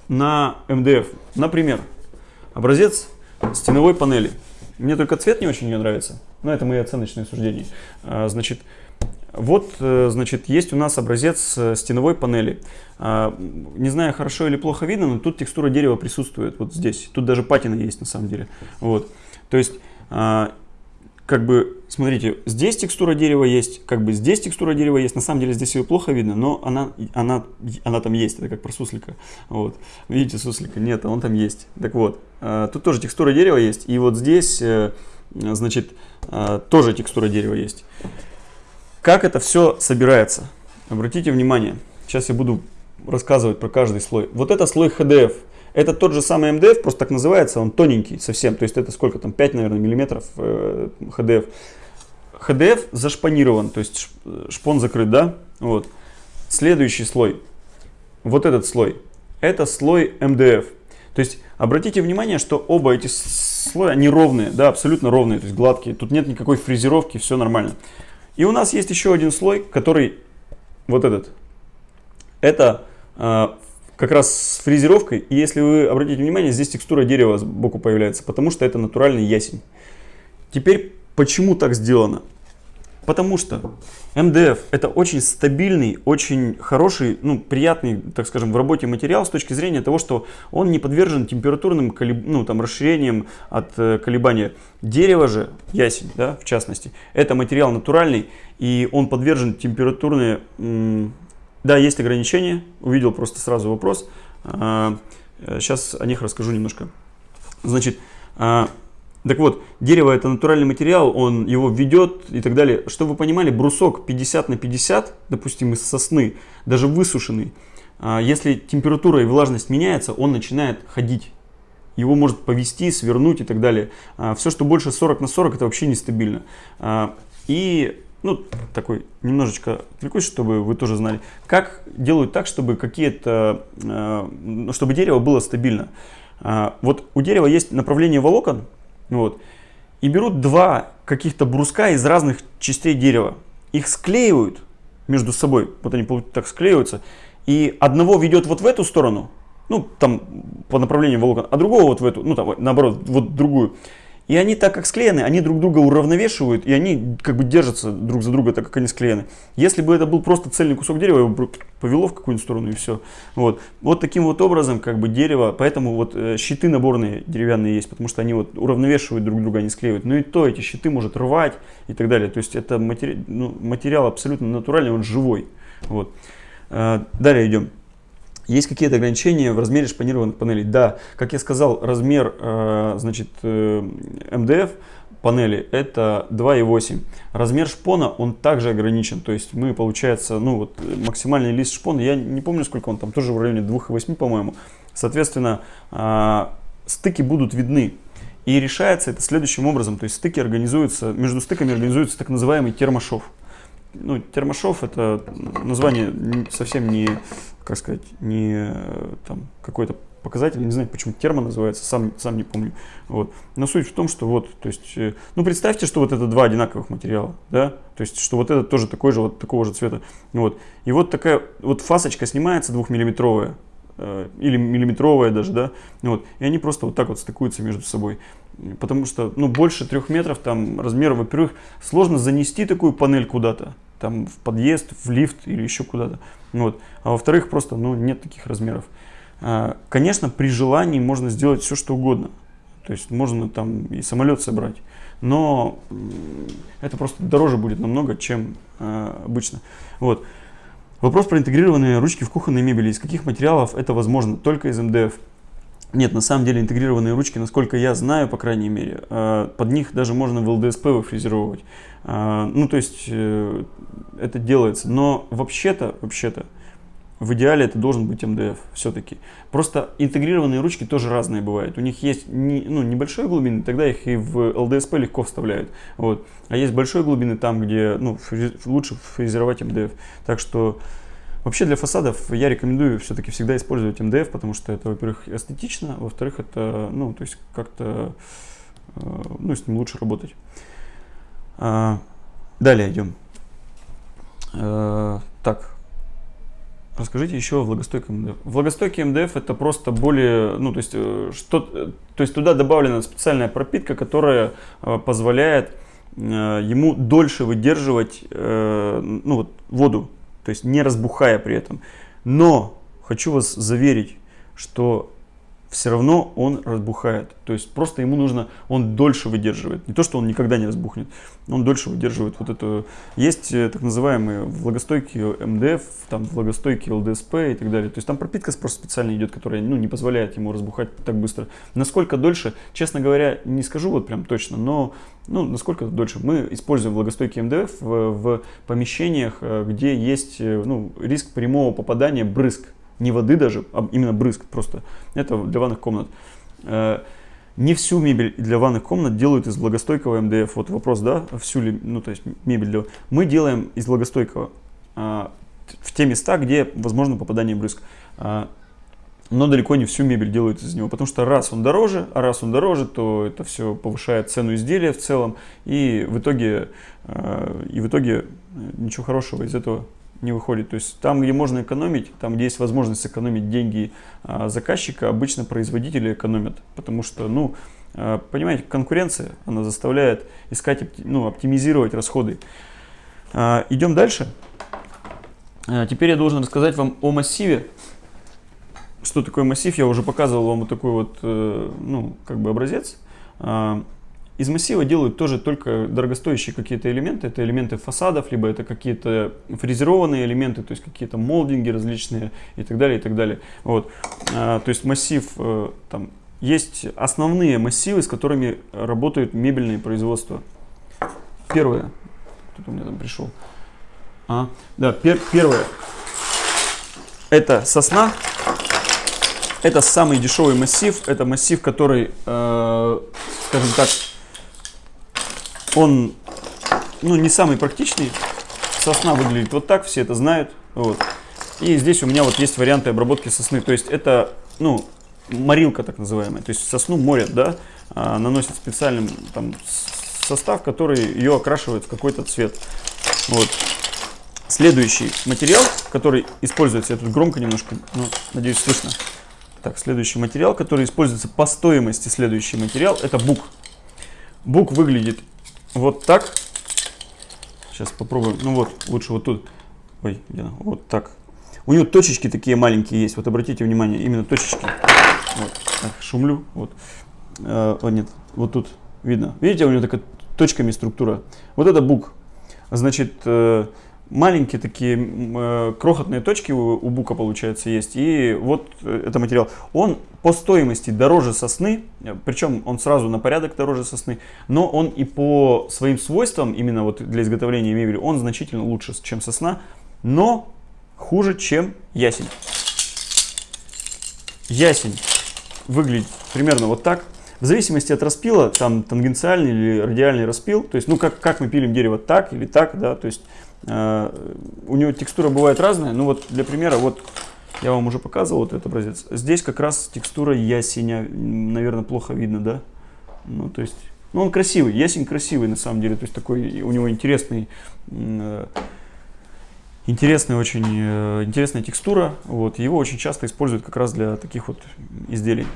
на МДФ. Например, образец стеновой панели. Мне только цвет не очень мне нравится, но это мои оценочные суждения. А, значит, вот, э, значит, есть у нас образец э, стеновой панели. А, не знаю, хорошо или плохо видно, но тут текстура дерева присутствует вот здесь. Тут даже патина есть на самом деле. Вот. То есть, а, как бы, смотрите, здесь текстура дерева есть, как бы здесь текстура дерева есть. На самом деле здесь ее плохо видно, но она, она, она там есть. Это как про суслика. Вот. Видите суслика? Нет, он там есть. Так вот, а, тут тоже текстура дерева есть. И вот здесь, э, значит, тоже текстура дерева есть. Как это все собирается? Обратите внимание, сейчас я буду рассказывать про каждый слой. Вот это слой HDF. Это тот же самый MDF, просто так называется, он тоненький совсем. То есть это сколько там, 5, наверное, миллиметров э, HDF. HDF зашпанирован, то есть шпон закрыт, да? Вот. Следующий слой, вот этот слой, это слой MDF. То есть обратите внимание, что оба эти слоя, они ровные, да, абсолютно ровные, то есть гладкие. Тут нет никакой фрезеровки, все нормально. И у нас есть еще один слой, который вот этот. Это э, как раз с фрезеровкой. И если вы обратите внимание, здесь текстура дерева сбоку появляется, потому что это натуральный ясень. Теперь, почему так сделано? Потому что МДФ это очень стабильный, очень хороший, ну, приятный, так скажем, в работе материал с точки зрения того, что он не подвержен температурным колеб... ну, там, расширениям от э, колебания. Дерево же, ясень, да, в частности, это материал натуральный, и он подвержен температурные... Да, есть ограничения, увидел просто сразу вопрос. А, сейчас о них расскажу немножко. Значит, а, так вот, дерево это натуральный материал, он его ведет и так далее. Чтобы вы понимали, брусок 50 на 50, допустим, из сосны, даже высушенный, а, если температура и влажность меняется, он начинает ходить. Его может повести, свернуть и так далее. А, Все, что больше 40 на 40, это вообще нестабильно. А, и ну, такой немножечко отвлекусь, чтобы вы тоже знали, как делают так, чтобы какие-то, чтобы дерево было стабильно. Вот у дерева есть направление волокон, вот. И берут два каких-то бруска из разных частей дерева. Их склеивают между собой. Вот они так склеиваются. И одного ведет вот в эту сторону, ну, там, по направлению волокон, а другого вот в эту, ну, там, наоборот, вот другую. И они так как склеены, они друг друга уравновешивают, и они как бы держатся друг за друга, так как они склеены. Если бы это был просто цельный кусок дерева, его бы повело в какую-нибудь сторону и все. Вот. вот таким вот образом как бы дерево, поэтому вот э, щиты наборные деревянные есть, потому что они вот уравновешивают друг друга, они склеивают. Ну и то эти щиты может рвать и так далее. То есть это матери... ну, материал абсолютно натуральный, он живой. Вот. Э, далее идем. Есть какие-то ограничения в размере шпанированных панелей? Да, как я сказал, размер э, значит, э, МДФ панели это 2,8. Размер шпона он также ограничен. То есть мы, получается, ну вот максимальный лист шпона, я не помню сколько он там, тоже в районе 2,8, по-моему. Соответственно, э, стыки будут видны. И решается это следующим образом. То есть стыки организуются, между стыками организуется так называемый термошов ну, термошов это название совсем не, как сказать, не там какой-то показатель, не знаю, почему термо называется, сам, сам не помню. Вот. Но суть в том, что вот, то есть, э, ну представьте, что вот это два одинаковых материала, да, то есть, что вот этот тоже такой же, вот такого же цвета, вот. И вот такая вот фасочка снимается двухмиллиметровая, э, или миллиметровая даже, да, вот, и они просто вот так вот стыкуются между собой. Потому что, ну, больше трех метров там размер, во-первых, сложно занести такую панель куда-то, там в подъезд, в лифт или еще куда-то. Вот. А во-вторых, просто ну, нет таких размеров. А, конечно, при желании можно сделать все, что угодно. То есть можно там и самолет собрать. Но это просто дороже будет намного, чем э, обычно. Вот. Вопрос про интегрированные ручки в кухонной мебели. Из каких материалов это возможно? Только из МДФ. Нет, на самом деле интегрированные ручки, насколько я знаю, по крайней мере, э, под них даже можно в ЛДСП выфрезеровывать. Э, ну, то есть э, это делается. Но вообще-то, вообще-то, в идеале это должен быть МДФ все-таки. Просто интегрированные ручки тоже разные бывают. У них есть не, ну, небольшой глубины, тогда их и в ЛДСП легко вставляют. Вот. А есть большой глубины там, где ну, лучше фрезеровать МДФ. Так что Вообще для фасадов я рекомендую все-таки всегда использовать МДФ, потому что это, во-первых, эстетично, во-вторых, это, ну, то есть как-то, э, ну, с ним лучше работать. А, далее идем. А, так, расскажите еще о влагостойком МДФ. Влагостойкий МДФ это просто более, ну, то есть, что, то есть туда добавлена специальная пропитка, которая позволяет ему дольше выдерживать ну, вот, воду то есть не разбухая при этом. Но хочу вас заверить, что все равно он разбухает. То есть просто ему нужно, он дольше выдерживает. Не то, что он никогда не разбухнет, он дольше выдерживает вот это. Есть э, так называемые влагостойкие МДФ, там влагостойкие ЛДСП и так далее. То есть там пропитка просто специально идет, которая ну, не позволяет ему разбухать так быстро. Насколько дольше, честно говоря, не скажу вот прям точно, но ну, насколько дольше. Мы используем влагостойкий МДФ в, в помещениях, э, где есть э, ну, риск прямого попадания брызг не воды даже, а именно брызг просто. Это для ванных комнат. Э, не всю мебель для ванных комнат делают из влагостойкого МДФ. Вот вопрос, да, всю ли, ну то есть мебель для... Мы делаем из влагостойкого а, в те места, где возможно попадание брызг. А, но далеко не всю мебель делают из него, потому что раз он дороже, а раз он дороже, то это все повышает цену изделия в целом, и в итоге, и в итоге ничего хорошего из этого не выходит. То есть там, где можно экономить, там, где есть возможность экономить деньги а, заказчика, обычно производители экономят. Потому что, ну, а, понимаете, конкуренция, она заставляет искать, ну, оптимизировать расходы. А, идем дальше. Теперь я должен рассказать вам о массиве. Что такое массив? Я уже показывал вам вот такой вот, э, ну, как бы образец. Из массива делают тоже только дорогостоящие какие-то элементы. Это элементы фасадов, либо это какие-то фрезерованные элементы, то есть какие-то молдинги различные и так далее, и так далее. Вот. А, то есть массив, э, там, есть основные массивы, с которыми работают мебельные производства. Первое. Кто-то у меня там пришел. А, да, пер, первое. Это сосна. Это самый дешевый массив. Это массив, который, э, скажем так, он ну, не самый практичный. Сосна выглядит вот так, все это знают. Вот. И здесь у меня вот есть варианты обработки сосны. То есть это, ну, морилка так называемая. То есть сосну морят, да, а, наносят специальным там состав, который ее окрашивает в какой-то цвет. Вот. Следующий материал, который используется, я тут громко немножко, ну, надеюсь, слышно. Так, следующий материал, который используется по стоимости, следующий материал, это бук. Бук выглядит вот так. Сейчас попробуем. Ну вот, лучше вот тут. Ой, где Вот так. У него точечки такие маленькие есть. Вот обратите внимание, именно точечки. Вот, так, шумлю. Вот. О, нет, вот тут видно. Видите, у него такая точками структура. Вот это бук. Значит, э, маленькие такие э, крохотные точки у, у бука, получается, есть. И вот э, это материал. Он по стоимости дороже сосны, причем он сразу на порядок дороже сосны, но он и по своим свойствам, именно вот для изготовления мебели, он значительно лучше, чем сосна, но хуже, чем ясень. Ясень выглядит примерно вот так. В зависимости от распила, там тангенциальный или радиальный распил, то есть, ну, как, как мы пилим дерево, так или так, да, то есть, э, у него текстура бывает разная, ну, вот для примера, вот я вам уже показывал вот этот образец. Здесь как раз текстура ясеня, наверное, плохо видно, да, ну, то есть, ну, он красивый, ясень красивый на самом деле, то есть, такой, у него интересный, э, интересная очень э, интересная текстура. Вот, его очень часто используют как раз для таких вот изделий.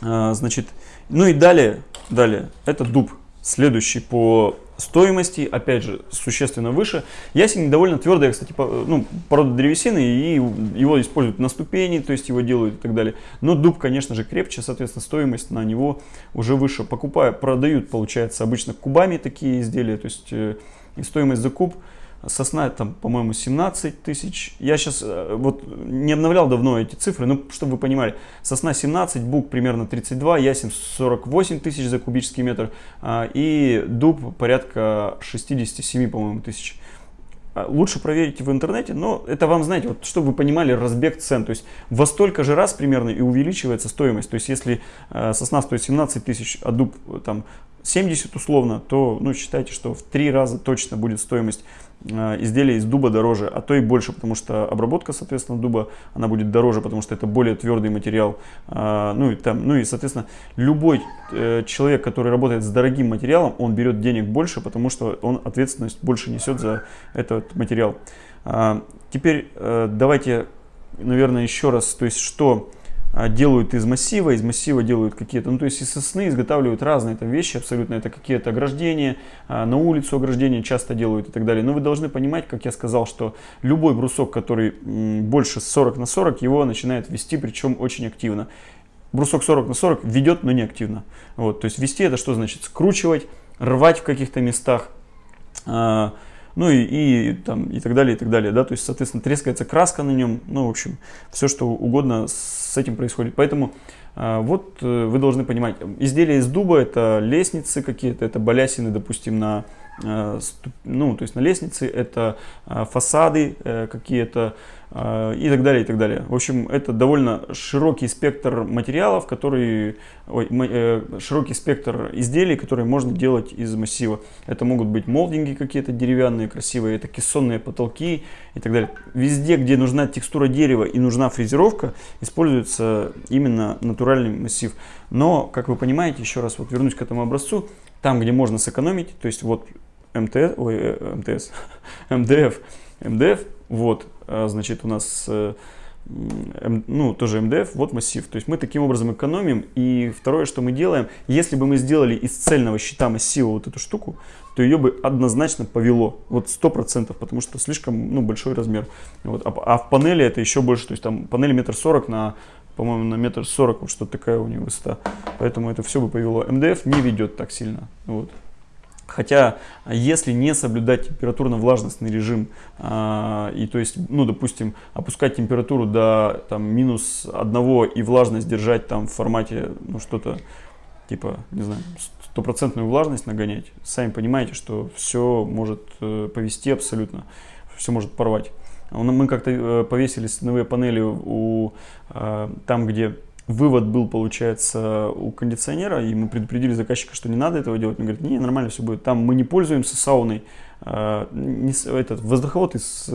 Значит, ну и далее, далее, это дуб, следующий по стоимости, опять же, существенно выше. Ясень довольно твердая, кстати, по, ну, порода древесины, и его используют на ступени, то есть его делают и так далее. Но дуб, конечно же, крепче, соответственно, стоимость на него уже выше. Покупают, продают, получается, обычно кубами такие изделия, то есть э, и стоимость за куб Сосна там, по-моему, 17 тысяч. Я сейчас э, вот не обновлял давно эти цифры, но чтобы вы понимали. Сосна 17, бук примерно 32, ясень 48 тысяч за кубический метр а, и дуб порядка 67, по-моему, тысяч. А, лучше проверить в интернете, но это вам, знаете, вот, чтобы вы понимали разбег цен. То есть во столько же раз примерно и увеличивается стоимость. То есть если э, сосна стоит 17 тысяч, а дуб там 70 условно, то ну, считайте, что в три раза точно будет стоимость Э, изделия из дуба дороже, а то и больше, потому что обработка, соответственно, дуба, она будет дороже, потому что это более твердый материал. А, ну и, там, ну и соответственно, любой э, человек, который работает с дорогим материалом, он берет денег больше, потому что он ответственность больше несет за этот материал. Теперь э, давайте, наверное, еще раз, то есть что делают из массива, из массива делают какие-то, ну то есть из сосны изготавливают разные там вещи абсолютно, это какие-то ограждения, а, на улицу ограждения часто делают и так далее. Но вы должны понимать, как я сказал, что любой брусок, который больше 40 на 40, его начинает вести, причем очень активно. Брусок 40 на 40 ведет, но не активно. Вот, то есть вести это что значит? Скручивать, рвать в каких-то местах, а, ну и, и, там, и так далее, и так далее, да, то есть, соответственно, трескается краска на нем, ну, в общем, все, что угодно с этим происходит. Поэтому а, вот э, вы должны понимать, изделия из дуба это лестницы какие-то, это балясины, допустим, на Э, ну, то есть на лестнице, это э, фасады э, какие-то и так далее, и так далее. В общем, это довольно широкий спектр материалов, которые, ой, широкий спектр изделий, которые можно делать из массива. Это могут быть молдинги какие-то деревянные, красивые, это кессонные потолки и так далее. Везде, где нужна текстура дерева и нужна фрезеровка, используется именно натуральный массив. Но, как вы понимаете, еще раз вот вернусь к этому образцу, там, где можно сэкономить, то есть вот МТС, ой, э, МТС, МДФ, МДФ, вот, значит, у нас, э, ну, тоже МДФ, вот массив. То есть мы таким образом экономим. И второе, что мы делаем, если бы мы сделали из цельного щита массива вот эту штуку, то ее бы однозначно повело, вот сто процентов, потому что слишком, ну, большой размер. Вот. А, а в панели это еще больше, то есть там панель метр сорок на по-моему, на метр сорок, вот что такая у него высота. Поэтому это все бы повело. МДФ не ведет так сильно. Вот. Хотя, если не соблюдать температурно-влажностный режим, э, и то есть, ну, допустим, опускать температуру до там, минус одного и влажность держать там в формате, ну, что-то типа, не знаю, стопроцентную влажность нагонять, сами понимаете, что все может э, повести абсолютно, все может порвать. Мы как-то э, повесили стеновые панели у, э, там, где вывод был, получается, у кондиционера, и мы предупредили заказчика, что не надо этого делать. Он говорит, не, нормально все будет. Там мы не пользуемся сауной. Э, не, этот воздуховод из,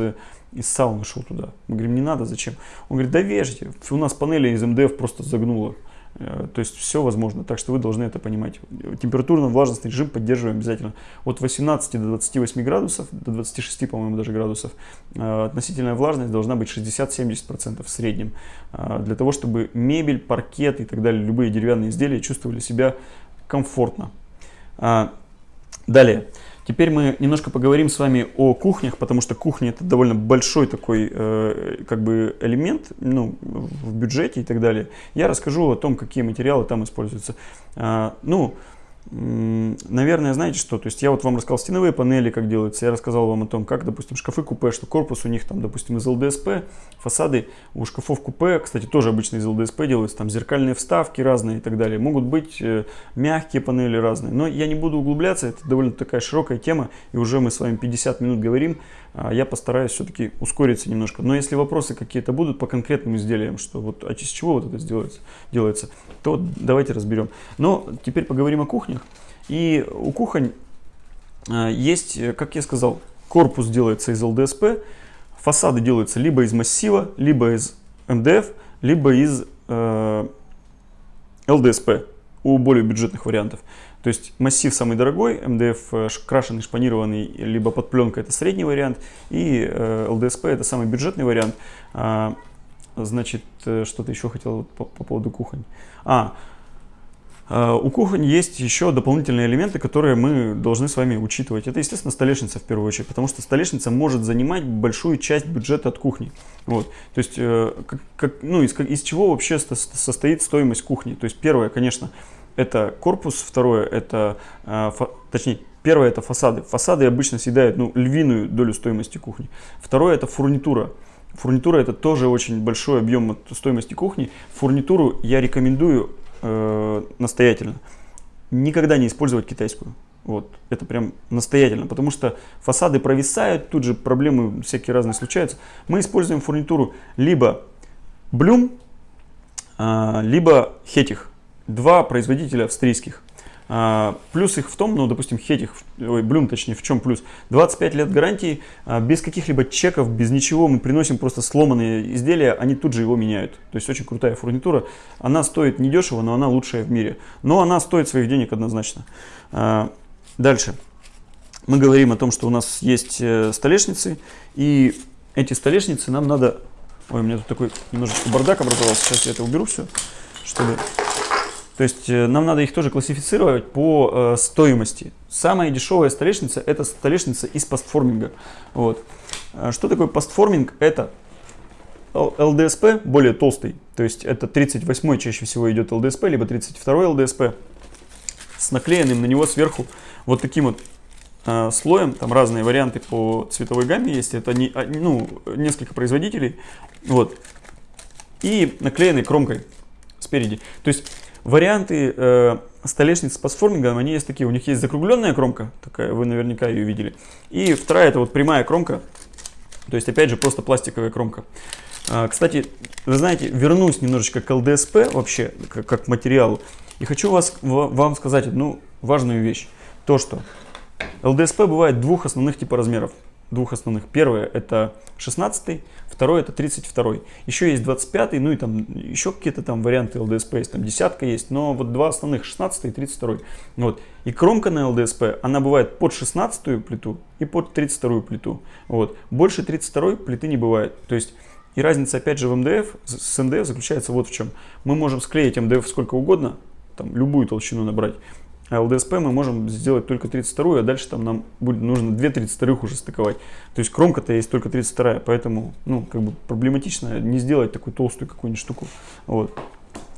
из сауны шел туда. Мы говорим, не надо, зачем? Он говорит, да вешайте, у нас панели из МДФ просто загнуло. Э, то есть все возможно, так что вы должны это понимать. Температурно-влажностный режим поддерживаем обязательно от 18 до 28 градусов, до 26, по-моему, даже градусов. Э, относительная влажность должна быть 60-70% в среднем. Э, для того, чтобы мебель, паркет и так далее, любые деревянные изделия чувствовали себя комфортно. Далее. Теперь мы немножко поговорим с вами о кухнях, потому что кухня это довольно большой такой э, как бы элемент ну, в бюджете и так далее. Я расскажу о том, какие материалы там используются. А, ну, Наверное, знаете что, то есть я вот вам рассказал стеновые панели, как делаются, я рассказал вам о том, как, допустим, шкафы купе, что корпус у них там, допустим, из ЛДСП, фасады у шкафов купе, кстати, тоже обычно из ЛДСП делаются, там зеркальные вставки разные и так далее, могут быть э, мягкие панели разные, но я не буду углубляться, это довольно такая широкая тема, и уже мы с вами 50 минут говорим, я постараюсь все-таки ускориться немножко. Но если вопросы какие-то будут по конкретным изделиям, что вот а из чего вот это делается, делается, то давайте разберем. Но теперь поговорим о кухнях. И у кухонь а, есть, как я сказал, корпус делается из ЛДСП, фасады делаются либо из массива, либо из МДФ, либо из э, ЛДСП у более бюджетных вариантов. То есть массив самый дорогой, МДФ э, крашеный, шпанированный, либо под пленкой это средний вариант, и э, ЛДСП это самый бюджетный вариант. А, значит, э, что-то еще хотел по, по поводу кухонь. А, у кухонь есть еще дополнительные элементы, которые мы должны с вами учитывать. Это, естественно, столешница в первую очередь, потому что столешница может занимать большую часть бюджета от кухни. Вот. То есть, как, как, ну, из, из чего вообще состоит стоимость кухни? То есть, первое, конечно, это корпус, второе это, э, точнее, первое это фасады. Фасады обычно съедают ну, львиную долю стоимости кухни. Второе это фурнитура. Фурнитура это тоже очень большой объем стоимости кухни. Фурнитуру я рекомендую э, настоятельно. Никогда не использовать китайскую. Вот, это прям настоятельно, потому что фасады провисают, тут же проблемы всякие разные случаются. Мы используем фурнитуру либо Блюм, э, либо Хетих два производителя австрийских. А, плюс их в том, ну, допустим, Хетих, ой, Блюм, точнее, в чем плюс? 25 лет гарантии, а, без каких-либо чеков, без ничего, мы приносим просто сломанные изделия, они тут же его меняют. То есть очень крутая фурнитура. Она стоит недешево, но она лучшая в мире. Но она стоит своих денег однозначно. А, дальше. Мы говорим о том, что у нас есть э, столешницы, и эти столешницы нам надо... Ой, у меня тут такой немножечко бардак образовался, сейчас я это уберу все, чтобы то есть э, нам надо их тоже классифицировать по э, стоимости. Самая дешевая столешница это столешница из постформинга. Вот. А что такое постформинг? Это ЛДСП более толстый, то есть это 38 чаще всего идет ЛДСП, либо 32 ЛДСП с наклеенным на него сверху вот таким вот э, слоем, там разные варианты по цветовой гамме есть, это не, а, ну, несколько производителей, вот, и наклеенный кромкой спереди. То есть Варианты э, столешниц с пасформингом, они есть такие. У них есть закругленная кромка, такая, вы наверняка ее видели. И вторая, это вот прямая кромка. То есть, опять же, просто пластиковая кромка. А, кстати, вы знаете, вернусь немножечко к ЛДСП вообще, как, как материалу. И хочу вас, вам сказать одну важную вещь. То, что ЛДСП бывает двух основных типа размеров двух основных. Первое это 16, второе это 32. Еще есть 25, ну и там еще какие-то там варианты LDSP есть, там десятка есть, но вот два основных 16 и 32. Вот. И кромка на LDSP, она бывает под 16 плиту и под 32 плиту. Вот. Больше 32 плиты не бывает. То есть и разница опять же в МДФ, с МДФ заключается вот в чем. Мы можем склеить МДФ сколько угодно, там любую толщину набрать. А ЛДСП мы можем сделать только 32, а дальше там нам будет нужно 2 32 уже стыковать. То есть кромка-то есть только 32, поэтому ну, как бы проблематично не сделать такую толстую какую-нибудь штуку. Вот.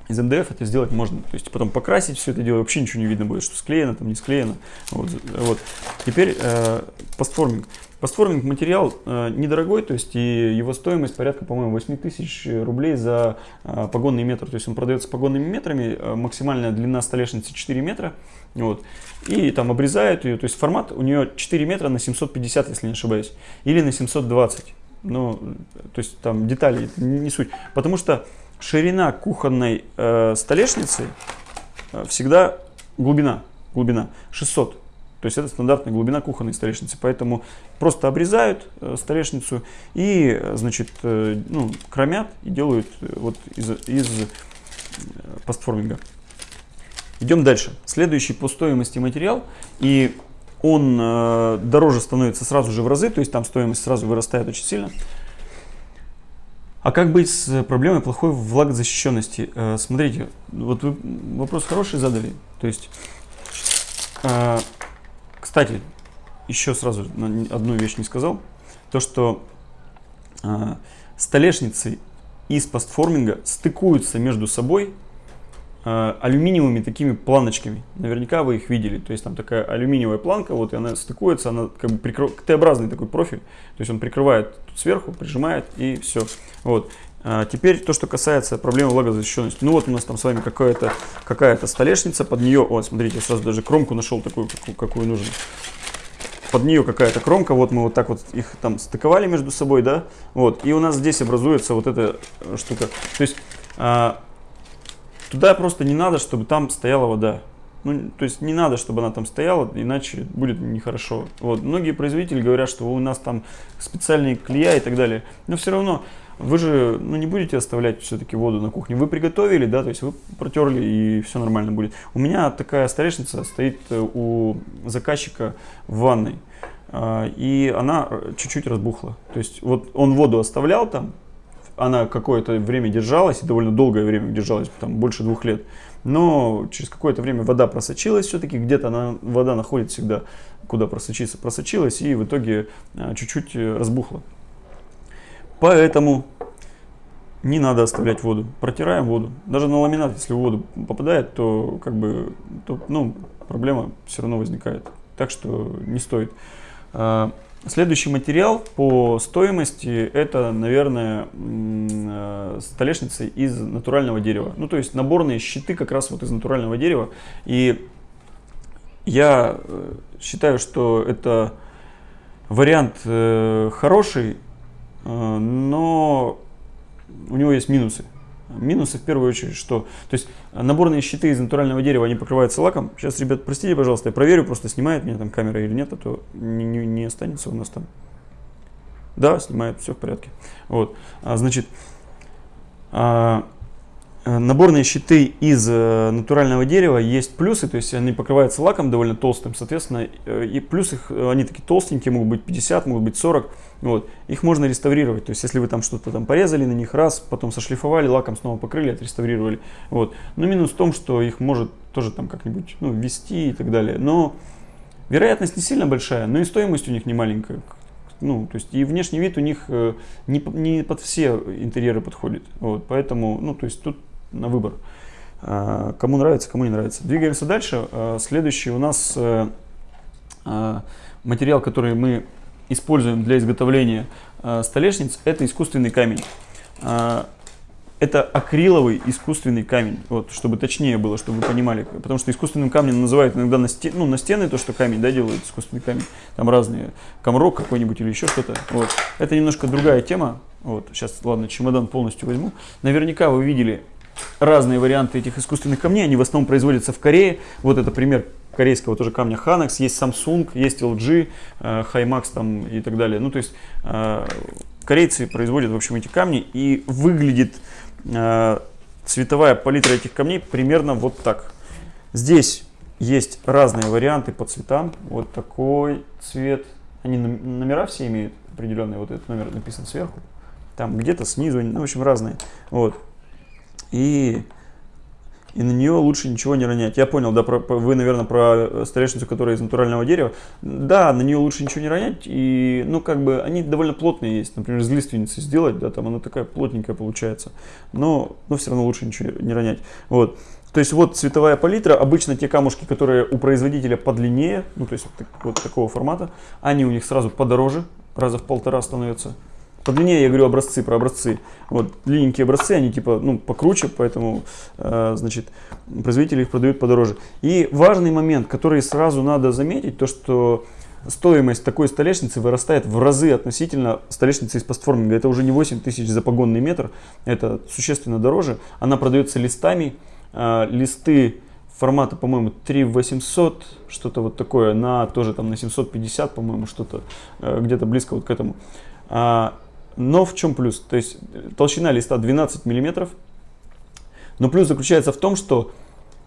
Из МДФ это сделать можно. То есть потом покрасить все это дело, вообще ничего не видно будет, что склеено, там не склеено. Вот. Вот. Теперь э, постформинг. Постформинг материал э, недорогой, то есть и его стоимость порядка, по-моему, 8 тысяч рублей за э, погонный метр. То есть он продается погонными метрами, э, максимальная длина столешницы 4 метра. Вот. И там обрезают ее, то есть формат у нее 4 метра на 750, если не ошибаюсь, или на 720. Ну, то есть там детали, не, суть. Потому что ширина кухонной э, столешницы э, всегда глубина, глубина 600 то есть это стандартная глубина кухонной столешницы. Поэтому просто обрезают э, столешницу и, значит, э, ну, кромят и делают э, вот из, из постформинга. Идем дальше. Следующий по стоимости материал. И он э, дороже становится сразу же в разы, то есть там стоимость сразу вырастает очень сильно. А как быть с проблемой плохой влагозащищенности? Э, смотрите, вот вы вопрос хороший задали. То есть а, кстати, еще сразу одну вещь не сказал. То, что а, столешницы из постформинга стыкуются между собой э, алюминиевыми такими планочками. Наверняка вы их видели. То есть там такая алюминиевая планка, вот и она стыкуется, она как бы прикрыв... Т-образный такой профиль. То есть он прикрывает сверху, прижимает и все. Вот. А теперь то, что касается проблемы влагозащищенности. Ну вот у нас там с вами какая-то какая столешница, под нее, вот смотрите, я сразу даже кромку нашел такую, какую, какую нужно под нее какая-то кромка, вот мы вот так вот их там стыковали между собой, да, вот, и у нас здесь образуется вот эта э, штука. То есть а, туда просто не надо, чтобы там стояла вода. Ну, то есть не надо, чтобы она там стояла, иначе будет нехорошо. Вот. Многие производители говорят, что у нас там специальные клея и так далее. Но все равно вы же ну, не будете оставлять все-таки воду на кухне. Вы приготовили, да, то есть вы протерли и все нормально будет. У меня такая столешница стоит э, у заказчика в ванной. А, и она э, чуть-чуть разбухла. То есть вот он воду оставлял там, она какое-то время держалась, и довольно долгое время держалась, там больше двух лет. Но через какое-то время вода просочилась все-таки, где-то она, вода находит всегда, куда просочиться, просочилась, и в итоге э, чуть-чуть разбухла. Поэтому не надо оставлять воду. Протираем воду. Даже на ламинат, если в воду попадает, то как бы то, ну, проблема все равно возникает. Так что не стоит. Следующий материал по стоимости это, наверное, а, столешница из натурального дерева. Ну, то есть наборные щиты как раз вот из натурального дерева. И я э, считаю, что это вариант э, хороший, Э, но у него есть минусы. Минусы в первую очередь, что... То есть наборные щиты из натурального дерева, они покрываются лаком. Сейчас, ребят, простите, пожалуйста, я проверю, просто снимает меня там камера или нет, а то не, не, не останется у нас там. Да, снимает, все в порядке. Вот, а, значит, а, Э, наборные щиты из э, натурального дерева есть плюсы, то есть они покрываются лаком довольно толстым, соответственно, э, и плюс их, они такие толстенькие, могут быть 50, могут быть 40, вот. Их можно реставрировать, то есть если вы там что-то там порезали на них раз, потом сошлифовали, лаком снова покрыли, отреставрировали, вот. Но минус в том, что их может тоже там как-нибудь, ну, ввести и так далее, но вероятность не сильно большая, но и стоимость у них не маленькая, ну, то есть и внешний вид у них не, не под все интерьеры подходит, вот, поэтому, ну, то есть тут на выбор. А, кому нравится, кому не нравится. Двигаемся дальше. А, следующий у нас э, а, материал, который мы используем для изготовления столешниц, это искусственный камень. Это акриловый искусственный камень, вот, чтобы точнее было, чтобы вы понимали. Потому что искусственным камнем называют иногда на, стен, ну, на стены то, что камень да, делают, искусственный камень. Там разные, камрок какой-нибудь или еще что-то. Вот. Это немножко другая тема. Вот. Сейчас, ладно, чемодан полностью возьму. Наверняка вы видели разные варианты этих искусственных камней. Они в основном производятся в Корее. Вот это пример корейского тоже камня Hanax. Есть Samsung, есть LG, э, Himax там и так далее. Ну, то есть э, корейцы производят, в общем, эти камни. И выглядит э, цветовая палитра этих камней примерно вот так. Здесь есть разные варианты по цветам. Вот такой цвет. Они номера все имеют определенные. Вот этот номер написан сверху. Там где-то снизу, ну, в общем, разные. Вот и, и на нее лучше ничего не ронять. Я понял, да, про, вы, наверное, про столешницу, которая из натурального дерева. Да, на нее лучше ничего не ронять, и, ну, как бы, они довольно плотные есть. Например, из лиственницы сделать, да, там она такая плотненькая получается. Но, но все равно лучше ничего не ронять. Вот. То есть вот цветовая палитра, обычно те камушки, которые у производителя подлиннее, ну то есть вот, вот такого формата, они у них сразу подороже, раза в полтора становятся. По длине я говорю образцы, про образцы. Вот длинненькие образцы, они типа, ну, покруче, поэтому, э, значит, производители их продают подороже. И важный момент, который сразу надо заметить, то что стоимость такой столешницы вырастает в разы относительно столешницы из постформинга. Это уже не 8 тысяч за погонный метр, это существенно дороже. Она продается листами, э, листы формата, по-моему, 3800, что-то вот такое, на тоже там на 750, по-моему, что-то э, где-то близко вот к этому. Но в чем плюс? То есть толщина листа 12 миллиметров. Но плюс заключается в том, что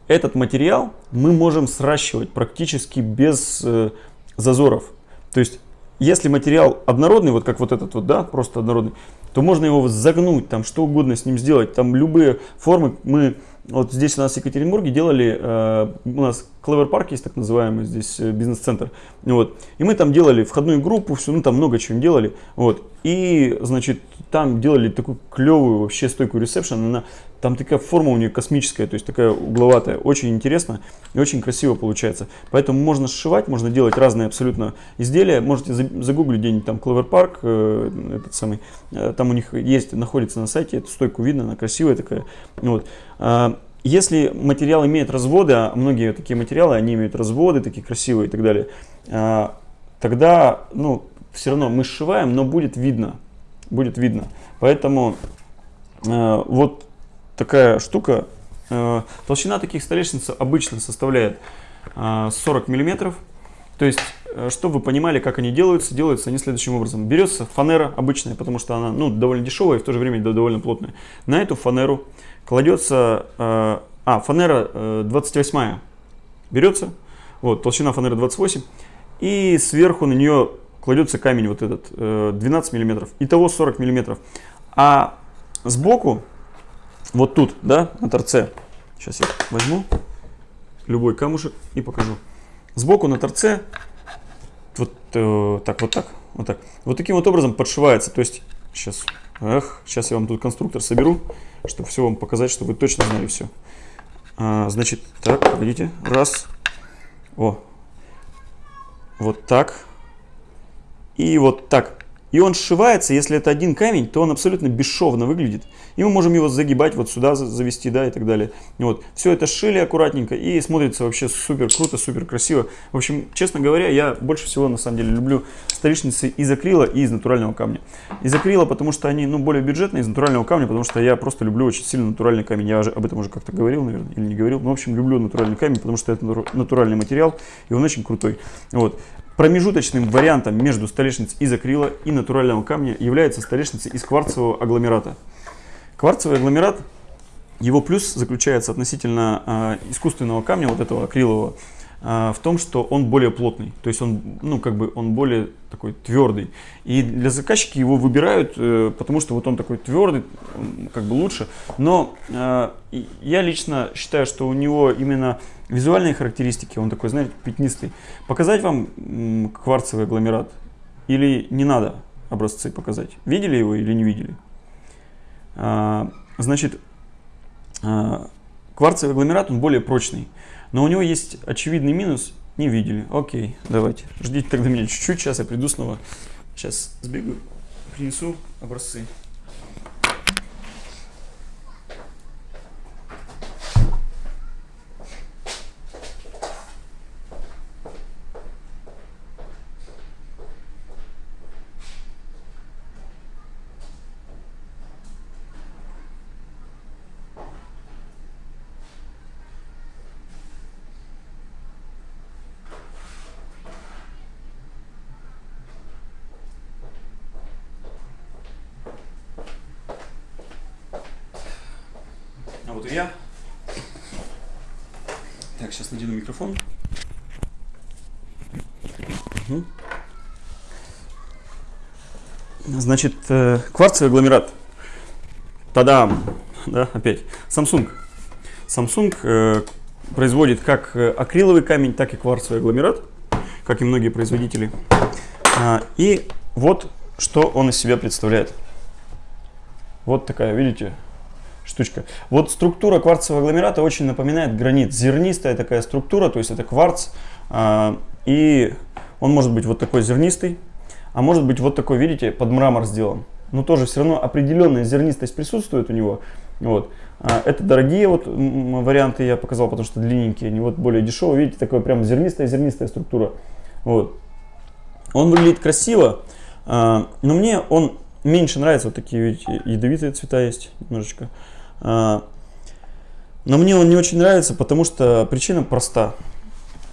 этот материал мы можем сращивать практически без э, зазоров. То есть если материал однородный, вот как вот этот вот, да, просто однородный, то можно его загнуть, там что угодно с ним сделать. Там любые формы мы вот здесь у нас в Екатеринбурге делали, э, у нас Clever Park есть так называемый здесь э, бизнес-центр, вот, и мы там делали входную группу, все, ну там много чего делали, вот, и, значит, там делали такую клевую вообще стойку ресепшн, она, там такая форма у нее космическая, то есть такая угловатая, очень интересно и очень красиво получается, поэтому можно сшивать, можно делать разные абсолютно изделия, можете загуглить где-нибудь там Clever Park, э, этот самый, э, там у них есть, находится на сайте, эту стойку видно, она красивая такая, вот, а, если материал имеет разводы, а многие такие материалы, они имеют разводы такие красивые и так далее, а, тогда, ну, все равно мы сшиваем, но будет видно, будет видно. Поэтому э, вот такая штука, э, толщина таких столешниц обычно составляет э, 40 миллиметров. То есть, э, чтобы вы понимали, как они делаются, делаются они следующим образом. Берется фанера обычная, потому что она ну, довольно дешевая и в то же время довольно плотная. На эту фанеру кладется, э, а, фанера э, 28 берется, вот, толщина фанеры 28, и сверху на нее кладется камень вот этот, э, 12 миллиметров, итого 40 миллиметров. А сбоку, вот тут, да, на торце, сейчас я возьму любой камушек и покажу. Сбоку на торце, вот э, так, вот так, вот так, вот таким вот образом подшивается, то есть, сейчас, эх, сейчас я вам тут конструктор соберу, чтобы все вам показать, чтобы вы точно знали все. А, значит, так, погодите, раз, о, вот так, и вот так. И он сшивается, если это один камень, то он абсолютно бесшовно выглядит. И мы можем его загибать вот сюда, завести, да, и так далее. Вот, все это шили аккуратненько и смотрится вообще супер круто, супер красиво. В общем, честно говоря, я больше всего на самом деле люблю столешницы из акрила и из натурального камня. Из акрила, потому что они, ну, более бюджетные, из натурального камня, потому что я просто люблю очень сильно натуральный камень. Я об этом уже как-то говорил, наверное, или не говорил. Но, в общем, люблю натуральный камень, потому что это натуральный материал, и он очень крутой. Вот. Промежуточным вариантом между столешницей из акрила и натурального камня является столешница из кварцевого агломерата. Кварцевый агломерат, его плюс заключается относительно э, искусственного камня, вот этого акрилового, в том, что он более плотный, то есть он, ну, как бы он более такой твердый. И для заказчики его выбирают, э, потому что вот он такой твердый, как бы лучше. Но э, я лично считаю, что у него именно Визуальные характеристики, он такой, знаете, пятнистый. Показать вам кварцевый агломерат или не надо образцы показать? Видели его или не видели? А, значит, а, кварцевый агломерат, он более прочный. Но у него есть очевидный минус, не видели. Окей, давайте, ждите тогда меня чуть-чуть, сейчас я приду снова. Сейчас сбегаю, принесу образцы. я. Так, сейчас надену микрофон. Угу. Значит, э, кварцевый агломерат. Тадам! Да, опять. Samsung. Samsung э, производит как э, акриловый камень, так и кварцевый агломерат, как и многие производители. А, и вот что он из себя представляет. Вот такая, видите, штучка. Вот структура кварцевого агломерата очень напоминает гранит. Зернистая такая структура, то есть это кварц. А, и он может быть вот такой зернистый, а может быть вот такой, видите, под мрамор сделан. Но тоже все равно определенная зернистость присутствует у него. Вот. А, это дорогие вот варианты я показал, потому что длинненькие, они вот более дешевые. Видите, такая прям зернистая-зернистая структура. Вот. Он выглядит красиво, а, но мне он меньше нравится. Вот такие видите, ядовитые цвета есть немножечко. А, но мне он не очень нравится, потому что причина проста.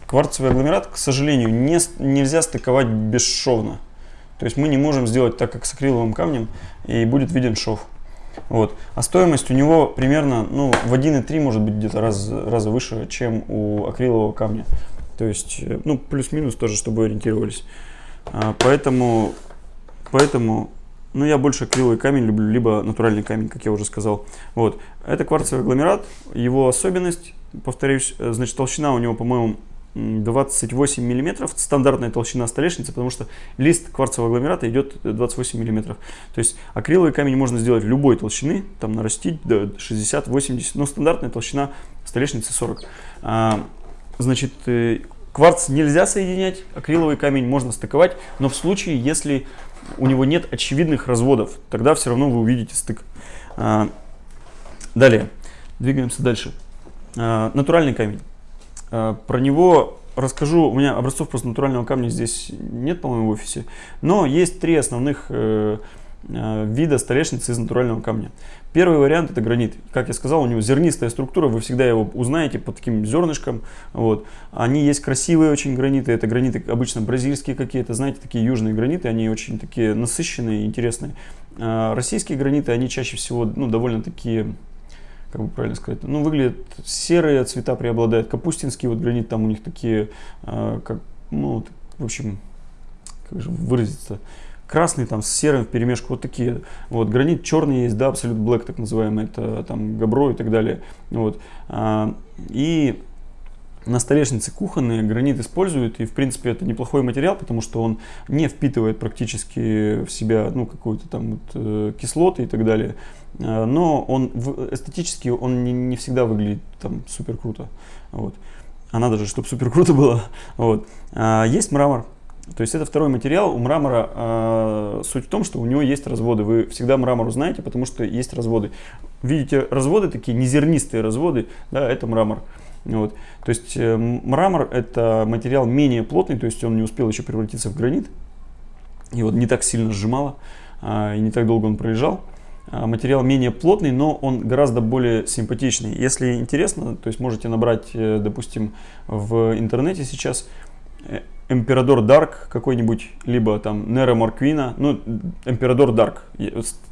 Кварцевый агломерат, к сожалению, не, нельзя стыковать бесшовно. То есть мы не можем сделать так, как с акриловым камнем, и будет виден шов. Вот. А стоимость у него примерно ну, в 1,3 может быть где-то раз, раза выше, чем у акрилового камня. То есть, э, ну, плюс-минус тоже, чтобы ориентировались. А, поэтому, поэтому но я больше акриловый камень люблю, либо натуральный камень, как я уже сказал. Вот. Это кварцевый агломерат. Его особенность, повторюсь, э, значит, толщина у него, по-моему, 28 миллиметров, стандартная толщина столешницы, потому что лист кварцевого агломерата идет 28 миллиметров. То есть акриловый камень можно сделать любой толщины, там нарастить до 60-80, но стандартная толщина столешницы 40. А, значит, э, кварц нельзя соединять, акриловый камень можно стыковать, но в случае, если у него нет очевидных разводов, тогда все равно вы увидите стык. А, далее, двигаемся дальше. А, натуральный камень. А, про него расскажу. У меня образцов просто натурального камня здесь нет, по-моему, в офисе. Но есть три основных э, э, вида столешницы из натурального камня. Первый вариант это гранит. Как я сказал, у него зернистая структура, вы всегда его узнаете по таким зернышкам. Вот. Они есть красивые очень граниты, это граниты обычно бразильские какие-то, знаете, такие южные граниты, они очень такие насыщенные, интересные. А российские граниты, они чаще всего ну, довольно такие как бы правильно сказать, ну, выглядят серые цвета преобладают. Капустинский вот гранит, там у них такие, э, как, ну, в общем, как же выразиться, красный там с серым в перемешку, вот такие. Вот, гранит черный есть, да, абсолют black так называемый, это там габро и так далее. Вот. А, и на столешнице кухонные гранит используют, и в принципе это неплохой материал, потому что он не впитывает практически в себя ну, какую-то там вот, э, кислоты и так далее. Э, но он эстетически он не, не всегда выглядит там супер круто. Вот. А надо же, чтобы супер круто было. Вот. А, есть мрамор. То есть это второй материал. У мрамора э, суть в том, что у него есть разводы. Вы всегда мрамор узнаете, потому что есть разводы. Видите разводы такие, незернистые разводы, да, это мрамор. Вот. То есть э, мрамор это материал менее плотный, то есть он не успел еще превратиться в гранит. И вот не так сильно сжимало, а, и не так долго он пролежал. А, материал менее плотный, но он гораздо более симпатичный. Если интересно, то есть можете набрать, э, допустим, в интернете сейчас Эмперадор Дарк какой-нибудь, либо там Нера Марквина, ну, Эмперадор Дарк,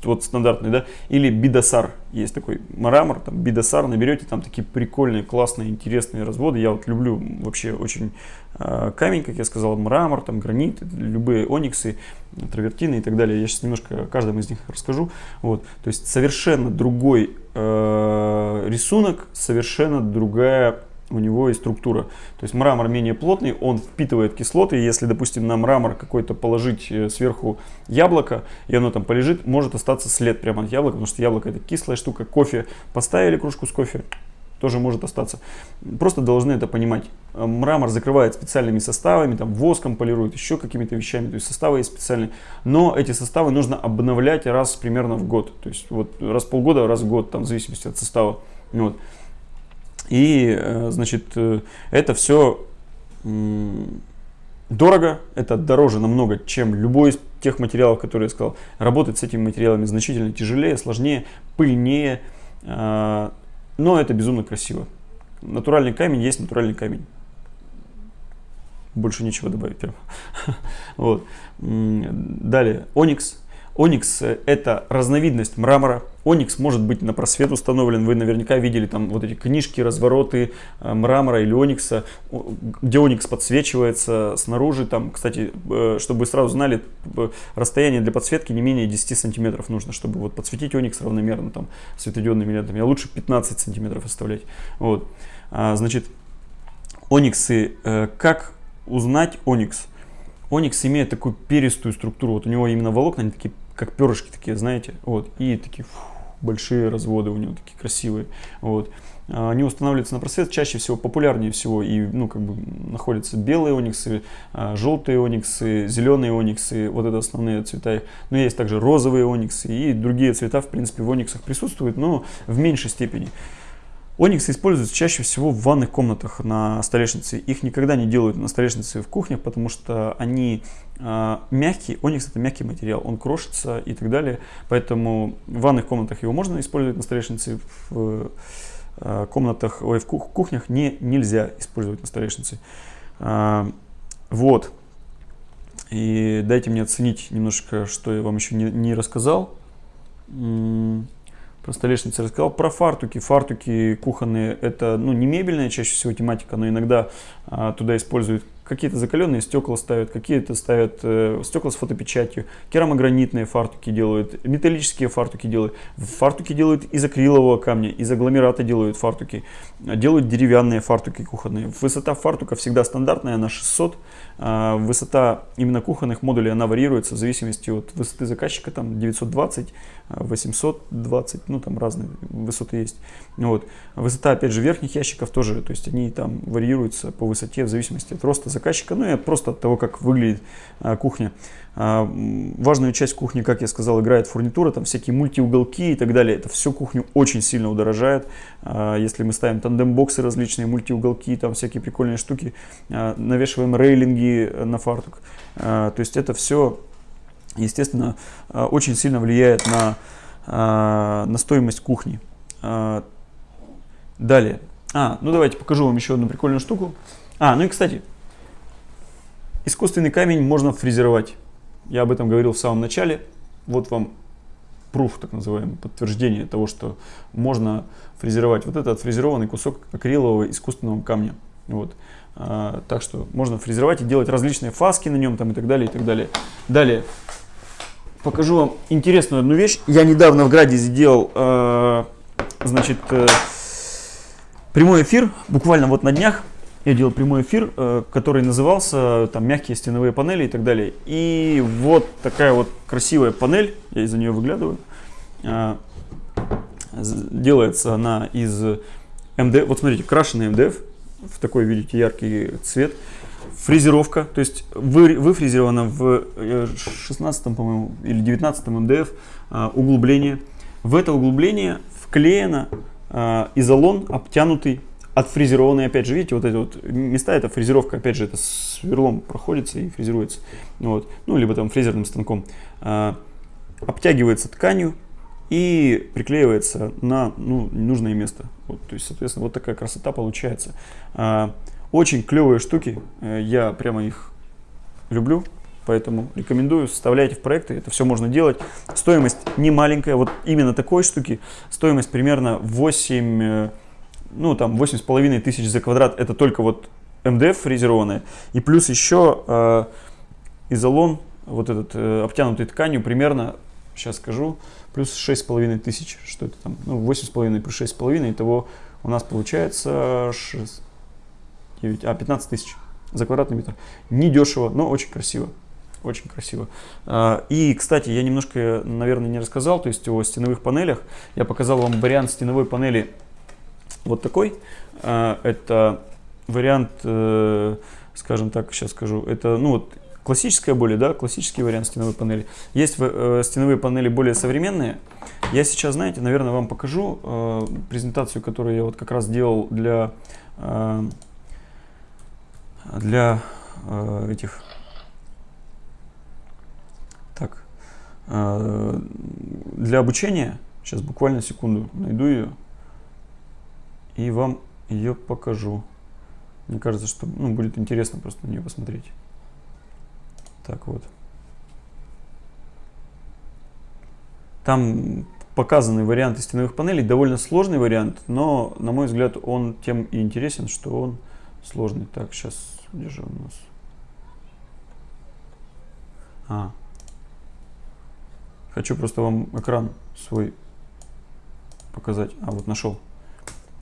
вот стандартный, да, или Бидасар, есть такой мрамор, там, Бидасар, наберете, там такие прикольные, классные, интересные разводы, я вот люблю вообще очень э, камень, как я сказал, мрамор, там, гранит, любые ониксы, травертины и так далее, я сейчас немножко о каждом из них расскажу, вот, то есть совершенно другой э, рисунок, совершенно другая у него и структура. То есть мрамор менее плотный, он впитывает кислоты. Если, допустим, на мрамор какой-то положить э, сверху яблоко, и оно там полежит, может остаться след прямо от яблока, потому что яблоко это кислая штука. Кофе поставили кружку с кофе, тоже может остаться. Просто должны это понимать. Э, мрамор закрывает специальными составами, там воском полирует, еще какими-то вещами, то есть составы есть специальные. Но эти составы нужно обновлять раз примерно в год. То есть вот раз в полгода, раз в год, там в зависимости от состава. Вот. И, э, значит, э, это все дорого, это дороже намного, чем любой из тех материалов, которые я сказал. Работать с этими материалами значительно тяжелее, сложнее, пыльнее, э, но это безумно красиво. Натуральный камень есть натуральный камень. Больше нечего добавить. Вот. Далее, оникс Оникс это разновидность мрамора. Оникс может быть на просвет установлен. Вы наверняка видели там вот эти книжки, развороты э, мрамора или оникса, где оникс подсвечивается снаружи. Там, кстати, э, чтобы вы сразу знали, расстояние для подсветки не менее 10 сантиметров нужно, чтобы вот подсветить оникс равномерно там светодиодными лентами. А лучше 15 сантиметров оставлять. Вот. А, значит, ониксы, э, как узнать оникс? Оникс имеет такую перистую структуру. Вот у него именно волокна, они такие как перышки такие, знаете, вот, и такие фу, большие разводы у него такие красивые, вот. А, они устанавливаются на просвет, чаще всего популярнее всего и ну как бы находятся белые ониксы, а, желтые ониксы, зеленые ониксы, вот это основные цвета. Но есть также розовые ониксы и другие цвета в принципе в ониксах присутствуют, но в меньшей степени. Ониксы используются чаще всего в ванных комнатах на столешнице. Их никогда не делают на столешнице в кухнях, потому что они э, мягкие. Оникс это мягкий материал, он крошится и так далее. Поэтому в ванных комнатах его можно использовать на столешнице, в э, комнатах, ой, в кухнях не, нельзя использовать на столешнице. Э, вот. И дайте мне оценить немножко, что я вам еще не, не рассказал про столешницы рассказал. Про фартуки. Фартуки кухонные это ну, не мебельная чаще всего тематика, но иногда а, туда используют какие-то закаленные стекла ставят, какие-то ставят э, стекла с фотопечатью, керамогранитные фартуки делают, металлические фартуки делают, фартуки делают из акрилового камня, из агломерата делают фартуки, делают деревянные фартуки кухонные. Высота фартука всегда стандартная, она 600, а высота именно кухонных модулей, она варьируется в зависимости от высоты заказчика, там 920, 820, ну там разные высоты есть. Вот. Высота, опять же, верхних ящиков тоже, то есть они там варьируются по высоте в зависимости от роста заказчика, ну и просто от того, как выглядит а, кухня. А, важную часть кухни, как я сказал, играет фурнитура, там всякие мультиуголки и так далее. Это все кухню очень сильно удорожает. А, если мы ставим тандем-боксы различные, мультиуголки, там всякие прикольные штуки, а, навешиваем рейлинги на фартук. То есть это все, естественно, очень сильно влияет на, на стоимость кухни. Далее. А, ну давайте покажу вам еще одну прикольную штуку. А, ну и кстати, искусственный камень можно фрезеровать. Я об этом говорил в самом начале. Вот вам пруф, так называемый, подтверждение того, что можно фрезеровать вот этот фрезерованный кусок акрилового искусственного камня. Вот. А, так что можно фрезеровать и делать различные фаски на нем там, и так далее, и так далее. Далее. Покажу вам интересную одну вещь. Я недавно в Граде сделал, э, значит, э, прямой эфир, буквально вот на днях я делал прямой эфир, э, который назывался там мягкие стеновые панели и так далее. И вот такая вот красивая панель, я из-за нее выглядываю. Э, делается она из МДФ, вот смотрите, крашеный МДФ, в такой, видите, яркий цвет. Фрезеровка, то есть вы, выфрезеровано в 16 э, по-моему, или 19 МДФ углубление. В это углубление вклеено изолон, обтянутый отфрезерованные, опять же, видите, вот эти вот места, это фрезеровка, опять же, это сверлом проходится и фрезеруется, вот, ну, либо там фрезерным станком, а, обтягивается тканью и приклеивается на ну, нужное место. Вот, то есть, соответственно, вот такая красота получается. А, очень клевые штуки, э, я прямо их люблю, поэтому рекомендую, составляйте в проекты, это все можно делать. Стоимость не маленькая, вот именно такой штуки, стоимость примерно 8 ну там 8,5 тысяч за квадрат, это только вот МДФ фрезерованная, и плюс еще э, изолон, вот этот э, обтянутый тканью, примерно, сейчас скажу, плюс 6,5 тысяч, что это там, ну 8,5 плюс 6,5, итого у нас получается 6, 9, а 15 тысяч за квадратный метр. Не дешево, но очень красиво. Очень красиво. А, и, кстати, я немножко, наверное, не рассказал, то есть о стеновых панелях. Я показал вам вариант стеновой панели вот такой. А, это вариант, э, скажем так, сейчас скажу, это ну вот классическая более, да, классический вариант стеновой панели. Есть э, стеновые панели более современные. Я сейчас, знаете, наверное, вам покажу э, презентацию, которую я вот как раз делал для для этих так для обучения. Сейчас буквально секунду найду ее и вам ее покажу. Мне кажется, что ну, будет интересно просто на нее посмотреть. Так вот. Там показаны варианты стеновых панелей. Довольно сложный вариант, но, на мой взгляд, он тем и интересен, что он сложный. Так, сейчас, где же у нас? А. Хочу просто вам экран свой показать. А, вот нашел.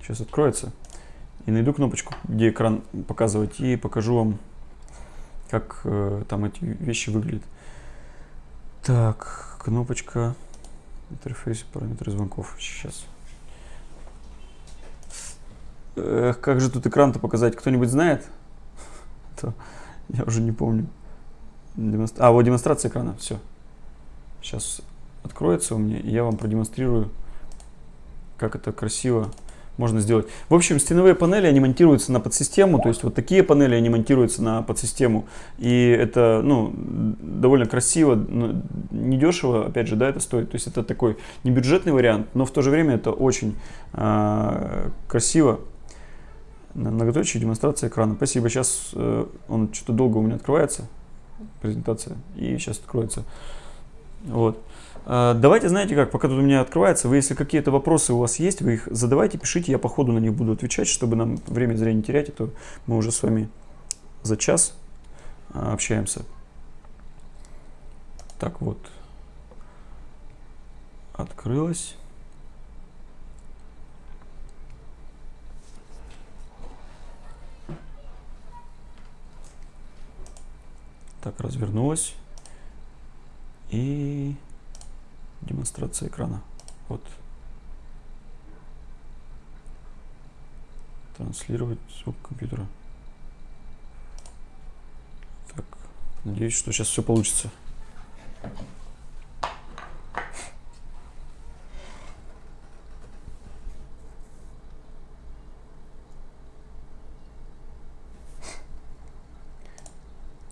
Сейчас откроется. И найду кнопочку, где экран показывать, и покажу вам, как э, там эти вещи выглядят. Так, кнопочка интерфейс параметры звонков. Сейчас. Эх, как же тут экран-то показать? Кто-нибудь знает? То я уже не помню. А, вот демонстрация экрана. Все. Сейчас откроется у меня, и я вам продемонстрирую, как это красиво можно сделать. В общем, стеновые панели, они монтируются на подсистему, то есть вот такие панели, они монтируются на подсистему. И это, ну, довольно красиво, недешево, опять же, да, это стоит. То есть это такой небюджетный вариант, но в то же время это очень э, красиво. Многоточие демонстрация экрана. Спасибо. Сейчас э, он что-то долго у меня открывается, презентация, и сейчас откроется. Вот. А, давайте, знаете как, пока тут у меня открывается, вы если какие-то вопросы у вас есть, вы их задавайте, пишите, я по ходу на них буду отвечать, чтобы нам время зря не терять, а мы уже с вами за час а, общаемся. Так вот, открылось. Так, развернулась. И демонстрация экрана. Вот. Транслировать звук компьютера. Так, надеюсь, что сейчас все получится.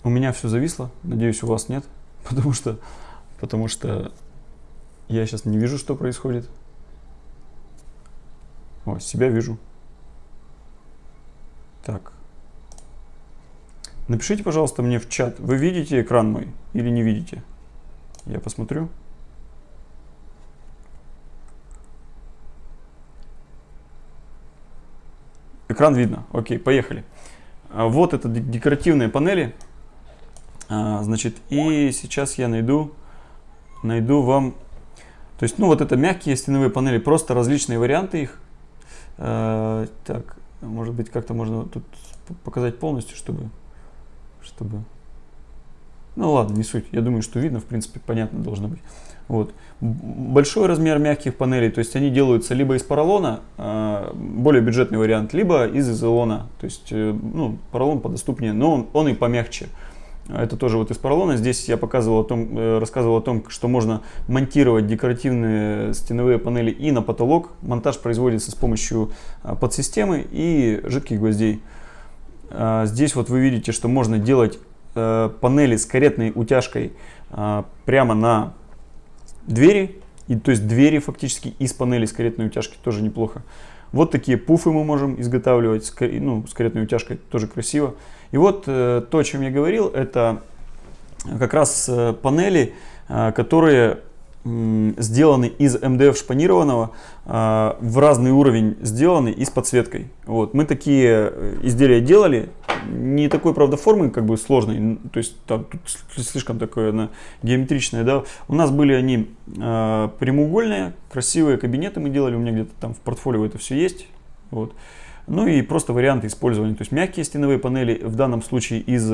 У меня все зависло, надеюсь, у вас нет, потому что, потому что я сейчас не вижу, что происходит. О, себя вижу. Так. Напишите, пожалуйста, мне в чат, вы видите экран мой или не видите? Я посмотрю. Экран видно. Окей, поехали. А вот это декоративные панели. А, значит, и сейчас я найду, найду вам, то есть, ну, вот это мягкие стеновые панели, просто различные варианты их. А, так, может быть, как-то можно тут показать полностью, чтобы, чтобы, ну ладно, не суть. Я думаю, что видно, в принципе, понятно должно быть. Вот. Большой размер мягких панелей, то есть они делаются либо из поролона, а, более бюджетный вариант, либо из изолона. То есть, э, ну, поролон подоступнее, но он, он и помягче. Это тоже вот из поролона. Здесь я показывал о том, э, рассказывал о том, что можно монтировать декоративные стеновые панели и на потолок. Монтаж производится с помощью а, подсистемы и жидких гвоздей. А, здесь вот вы видите, что можно делать э, панели с каретной утяжкой а, прямо на двери. И, то есть двери фактически из панели с каретной утяжки тоже неплохо. Вот такие пуфы мы можем изготавливать с, ну, с каретной утяжкой, тоже красиво. И вот э, то, о чем я говорил, это как раз э, панели, э, которые сделаны из МДФ шпанированного, в разный уровень сделаны и с подсветкой. Вот. Мы такие изделия делали, не такой, правда, формы как бы сложной, то есть там тут слишком такое на, геометричное, да. У нас были они прямоугольные, красивые кабинеты мы делали, у меня где-то там в портфолио это все есть. Вот. Ну и просто варианты использования. То есть мягкие стеновые панели, в данном случае из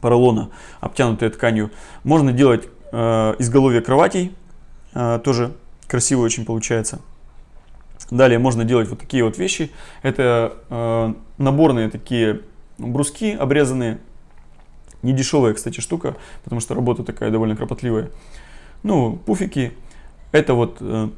поролона, обтянутые тканью. Можно делать э, изголовье кроватей, э, тоже красиво очень получается. Далее можно делать вот такие вот вещи. Это э, наборные такие бруски обрезанные. Не дешевая, кстати, штука, потому что работа такая довольно кропотливая. Ну, пуфики. Это вот э,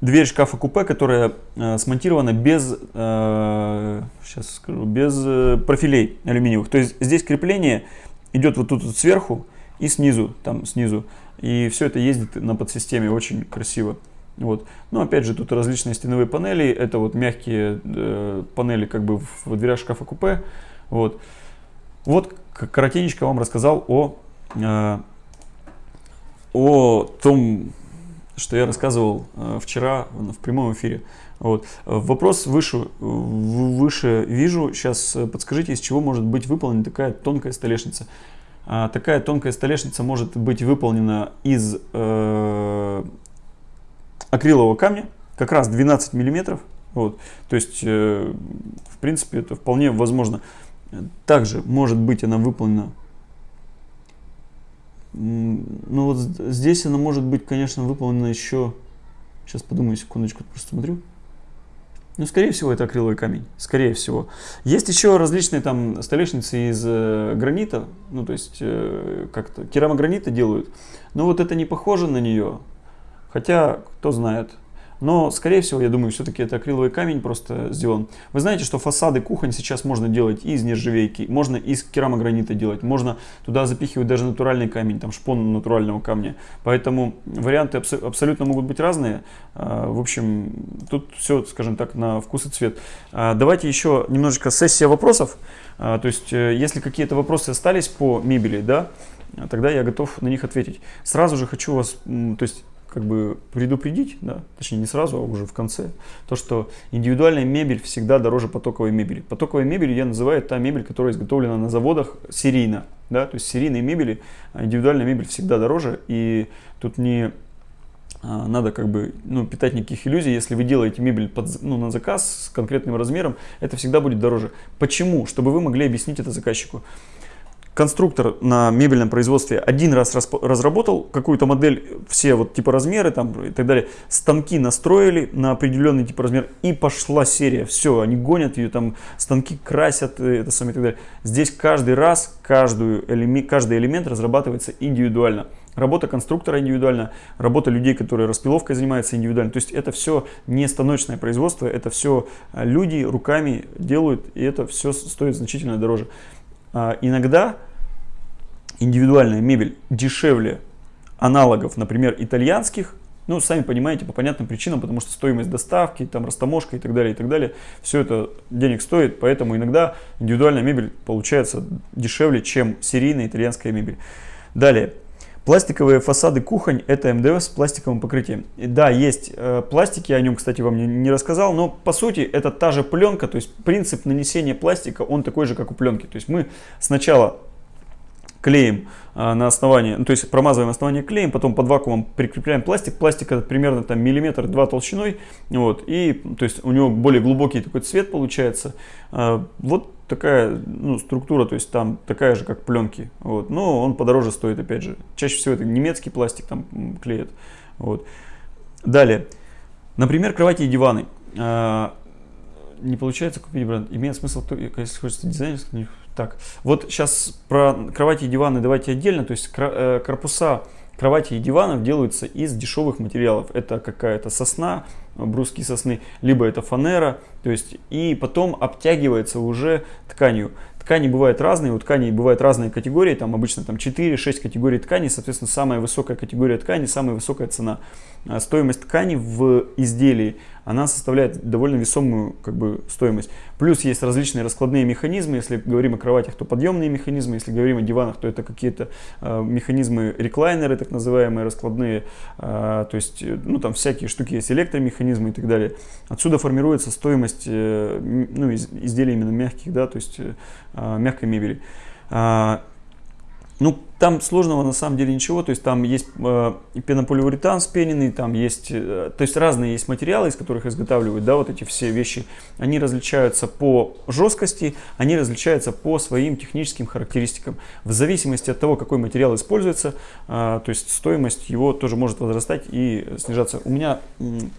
дверь шкафа-купе, которая э, смонтирована без, э, сейчас скажу, без э, профилей алюминиевых. То есть здесь крепление идет вот тут вот сверху и снизу, там снизу. И все это ездит на подсистеме очень красиво. Вот. Но опять же тут различные стеновые панели. Это вот мягкие э, панели как бы в дверях шкафа-купе. Вот. Вот коротенечко вам рассказал о, э, о том, что я рассказывал э, вчера в прямом эфире. Вот. Вопрос выше, выше вижу. Сейчас э, подскажите, из чего может быть выполнена такая тонкая столешница. А, такая тонкая столешница может быть выполнена из э, акрилового камня, как раз 12 миллиметров. Вот. То есть, э, в принципе, это вполне возможно. Также может быть она выполнена ну вот здесь она может быть, конечно, выполнена еще... Сейчас подумаю секундочку, просто смотрю. Ну, скорее всего, это акриловый камень. Скорее всего. Есть еще различные там столешницы из э, гранита. Ну, то есть, э, как-то керамогранита делают. Но вот это не похоже на нее. Хотя, кто знает. Но, скорее всего, я думаю, все-таки это акриловый камень просто сделан. Вы знаете, что фасады кухонь сейчас можно делать из нержавейки, можно из керамогранита делать, можно туда запихивать даже натуральный камень, там шпон натурального камня. Поэтому варианты абс абсолютно могут быть разные. А, в общем, тут все, скажем так, на вкус и цвет. А, давайте еще немножечко сессия вопросов. А, то есть, э, если какие-то вопросы остались по мебели, да, тогда я готов на них ответить. Сразу же хочу вас, то есть как бы предупредить, да, точнее не сразу, а уже в конце, то, что индивидуальная мебель всегда дороже потоковой мебели. Потоковой мебель я называю та мебель, которая изготовлена на заводах серийно, да, то есть серийные мебели, а индивидуальная мебель всегда дороже, и тут не а, надо как бы ну, питать никаких иллюзий. Если вы делаете мебель под, ну, на заказ с конкретным размером, это всегда будет дороже. Почему? Чтобы вы могли объяснить это заказчику конструктор на мебельном производстве один раз разработал какую-то модель, все вот типа размеры там и так далее, станки настроили на определенный тип размер и пошла серия. Все, они гонят ее, там станки красят, э, это самое и так далее. Здесь каждый раз каждую, каждый элемент разрабатывается индивидуально. Работа конструктора индивидуально, работа людей, которые распиловкой занимаются индивидуально. То есть это все не станочное производство, это все э, люди руками делают, и это все стоит значительно дороже. А, иногда индивидуальная мебель дешевле аналогов, например, итальянских, ну, сами понимаете, по понятным причинам, потому что стоимость доставки, там, растаможка и так далее, и так далее, все это денег стоит, поэтому иногда индивидуальная мебель получается дешевле, чем серийная итальянская мебель. Далее, Пластиковые фасады кухонь это МДФ с пластиковым покрытием. И да, есть э, пластики, я о нем, кстати, вам не, не рассказал, но по сути это та же пленка, то есть принцип нанесения пластика, он такой же, как у пленки. То есть мы сначала клеим а, на основании, ну, то есть промазываем основание клеем, потом под вакуумом прикрепляем пластик. Пластик это примерно там миллиметр-два толщиной, вот, и то есть у него более глубокий такой цвет получается. А, вот такая ну, структура, то есть там такая же, как пленки, вот, но он подороже стоит, опять же. Чаще всего это немецкий пластик там клеят, вот. Далее, например, кровати и диваны. А, не получается купить бренд, имеет смысл, если хочется дизайнерский, так, вот сейчас про кровати и диваны давайте отдельно. То есть э, корпуса кровати и диванов делаются из дешевых материалов. Это какая-то сосна, бруски сосны, либо это фанера. То есть и потом обтягивается уже тканью. Ткани бывают разные, у тканей бывают разные категории, там обычно там 4-6 категорий тканей, соответственно, самая высокая категория ткани, самая высокая цена. А стоимость ткани в изделии, она составляет довольно весомую как бы, стоимость. Плюс есть различные раскладные механизмы, если говорим о кроватях, то подъемные механизмы, если говорим о диванах, то это какие-то э, механизмы реклайнеры, так называемые, раскладные, э, то есть, ну там всякие штуки есть, электромеханизмы и так далее. Отсюда формируется стоимость э, ну, из, изделий именно мягких, да, то есть э, мягкой мебели. А, ну, там сложного на самом деле ничего, то есть там есть э, пенополиуретан спененный, там есть, э, то есть разные есть материалы, из которых изготавливают, да, вот эти все вещи. Они различаются по жесткости, они различаются по своим техническим характеристикам. В зависимости от того, какой материал используется, э, то есть стоимость его тоже может возрастать и снижаться. У меня,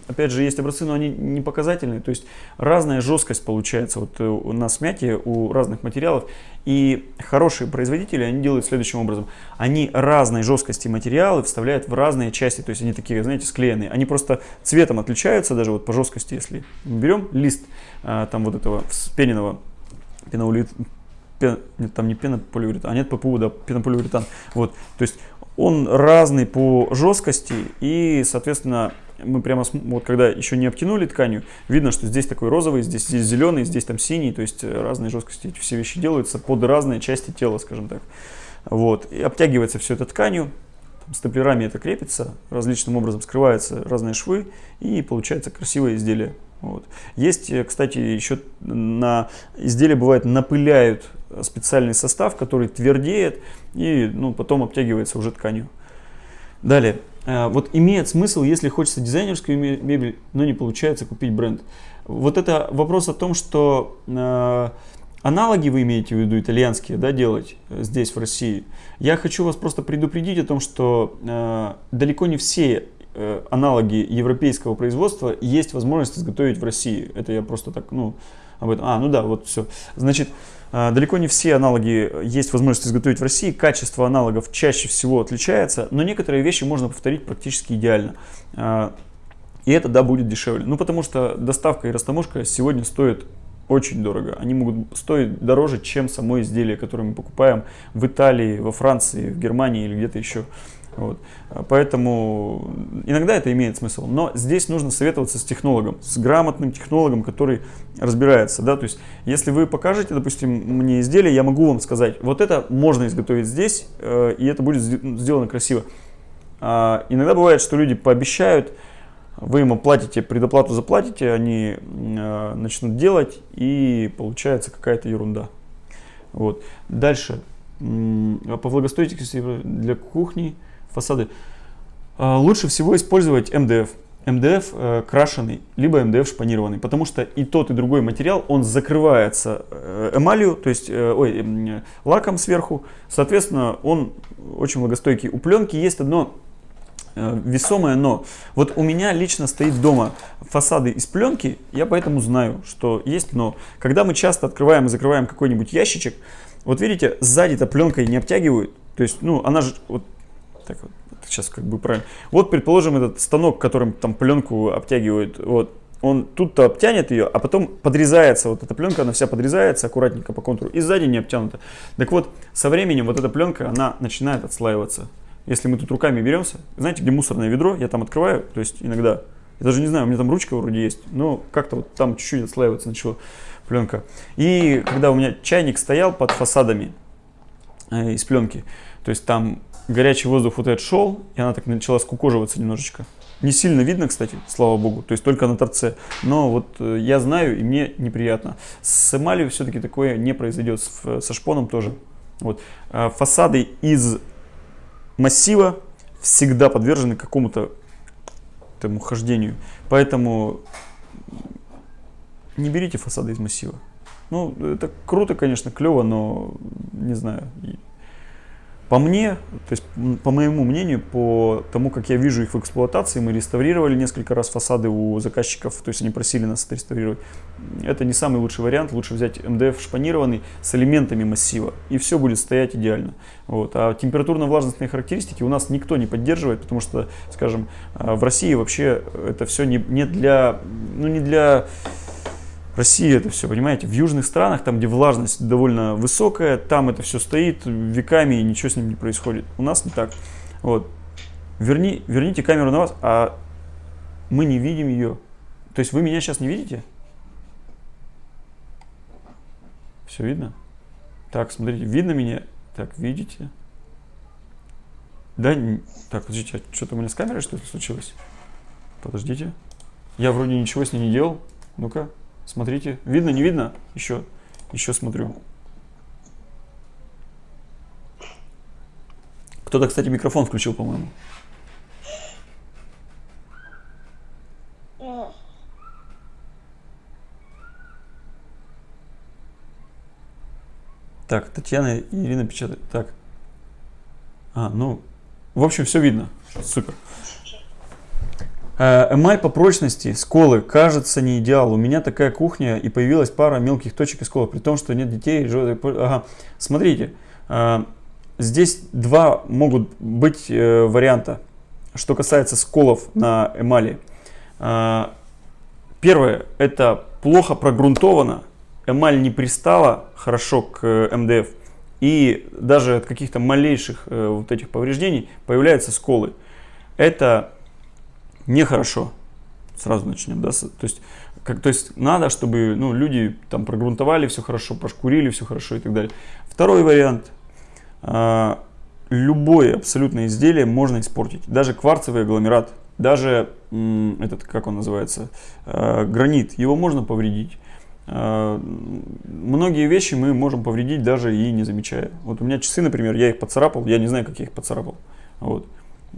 опять же, есть образцы, но они не показательные, то есть разная жесткость получается вот э, на смятие у разных материалов. И хорошие производители, они делают следующим образом они разной жесткости материалы вставляют в разные части, то есть они такие, знаете, склеенные. Они просто цветом отличаются, даже вот по жесткости, если берем лист а, там вот этого спененного пеноулит, пен, нет, там не пенополиуретан, а нет ППУ, да, пенополиуретан. Вот, то есть он разный по жесткости и, соответственно, мы прямо, вот когда еще не обтянули тканью, видно, что здесь такой розовый, здесь, здесь зеленый, здесь там синий, то есть разные жесткости, эти все вещи делаются под разные части тела, скажем так. Вот. И обтягивается все это тканью, там, степлерами это крепится, различным образом скрываются разные швы и получается красивое изделие. Вот. Есть, э, кстати, еще на изделие бывает напыляют специальный состав, который твердеет и ну, потом обтягивается уже тканью. Далее. Э, вот имеет смысл, если хочется дизайнерскую мебель, но не получается купить бренд. Вот это вопрос о том, что э, Аналоги вы имеете в виду итальянские, да, делать э, здесь, в России. Я хочу вас просто предупредить о том, что э, далеко не все э, аналоги европейского производства есть возможность изготовить в России. Это я просто так, ну, об этом. А, ну да, вот все. Значит, э, далеко не все аналоги есть возможность изготовить в России. Качество аналогов чаще всего отличается, но некоторые вещи можно повторить практически идеально. Э, и это, да, будет дешевле. Ну, потому что доставка и растаможка сегодня стоят очень дорого. Они могут стоить дороже, чем само изделие, которое мы покупаем в Италии, во Франции, в Германии или где-то еще. Вот. Поэтому иногда это имеет смысл. Но здесь нужно советоваться с технологом, с грамотным технологом, который разбирается. Да? То есть, если вы покажете, допустим, мне изделие, я могу вам сказать, вот это можно изготовить здесь, э, и это будет сделано красиво. А иногда бывает, что люди пообещают, вы им оплатите, предоплату заплатите, они э, начнут делать, и получается какая-то ерунда. Вот. Дальше. По влагостойкости для кухни, фасады. А, лучше всего использовать МДФ. МДФ э, крашеный, либо МДФ шпанированный, потому что и тот, и другой материал, он закрывается э, эмалью, то есть э, ой, э, лаком сверху, соответственно, он очень влагостойкий. У пленки есть одно э, весомое но. Вот у меня лично стоит дома фасады из пленки, я поэтому знаю, что есть но. Когда мы часто открываем и закрываем какой-нибудь ящичек, вот видите, сзади-то пленкой не обтягивают, то есть, ну, она же вот так вот, сейчас как бы правильно. Вот, предположим, этот станок, которым там пленку обтягивают, вот, он тут-то обтянет ее, а потом подрезается, вот эта пленка, она вся подрезается аккуратненько по контуру, и сзади не обтянута. Так вот, со временем вот эта пленка, она начинает отслаиваться. Если мы тут руками беремся, знаете, где мусорное ведро, я там открываю, то есть иногда, я даже не знаю, у меня там ручка вроде есть, но как-то вот там чуть-чуть отслаиваться начала пленка. И когда у меня чайник стоял под фасадами э, из пленки, то есть там горячий воздух вот этот шел, и она так начала скукоживаться немножечко. Не сильно видно, кстати, слава богу, то есть только на торце. Но вот э, я знаю, и мне неприятно. С эмалью все-таки такое не произойдет, со шпоном тоже. Вот. А фасады из массива всегда подвержены какому-то этому хождению. Поэтому не берите фасады из массива. Ну, это круто, конечно, клево, но не знаю, по мне, то есть по моему мнению, по тому, как я вижу их в эксплуатации, мы реставрировали несколько раз фасады у заказчиков, то есть они просили нас это реставрировать. Это не самый лучший вариант, лучше взять МДФ шпанированный с элементами массива, и все будет стоять идеально. Вот. А температурно-влажностные характеристики у нас никто не поддерживает, потому что, скажем, а, в России вообще это все не, не для, ну не для Россия это все, понимаете, в южных странах, там, где влажность довольно высокая, там это все стоит веками и ничего с ним не происходит. У нас не так. Вот. Верни, верните камеру на вас, а мы не видим ее. То есть вы меня сейчас не видите? Все видно? Так, смотрите, видно меня? Так, видите? Да, так, подождите, а что-то у меня с камерой что-то случилось? Подождите. Я вроде ничего с ней не делал. Ну-ка. Смотрите, видно, не видно? Еще, еще смотрю. Кто-то, кстати, микрофон включил, по-моему. Так, Татьяна и Ирина печатают. Так. А, ну, в общем, все видно. Супер. Э, эмаль по прочности сколы кажется не идеал. У меня такая кухня и появилась пара мелких точек и сколов, при том, что нет детей. Ага. Смотрите, э, здесь два могут быть э, варианта, что касается сколов на эмали. Первое, это плохо прогрунтовано, эмаль не пристала хорошо к МДФ, и даже от каких-то малейших вот этих повреждений появляются сколы. Это нехорошо. Сразу начнем, да, то есть, как, то есть надо, чтобы ну, люди там прогрунтовали все хорошо, прошкурили все хорошо и так далее. Второй вариант. Э, любое абсолютно изделие можно испортить. Даже кварцевый агломерат, даже этот, как он называется, э, гранит, его можно повредить. Э, многие вещи мы можем повредить даже и не замечая. Вот у меня часы, например, я их поцарапал, я не знаю, как я их поцарапал. Вот.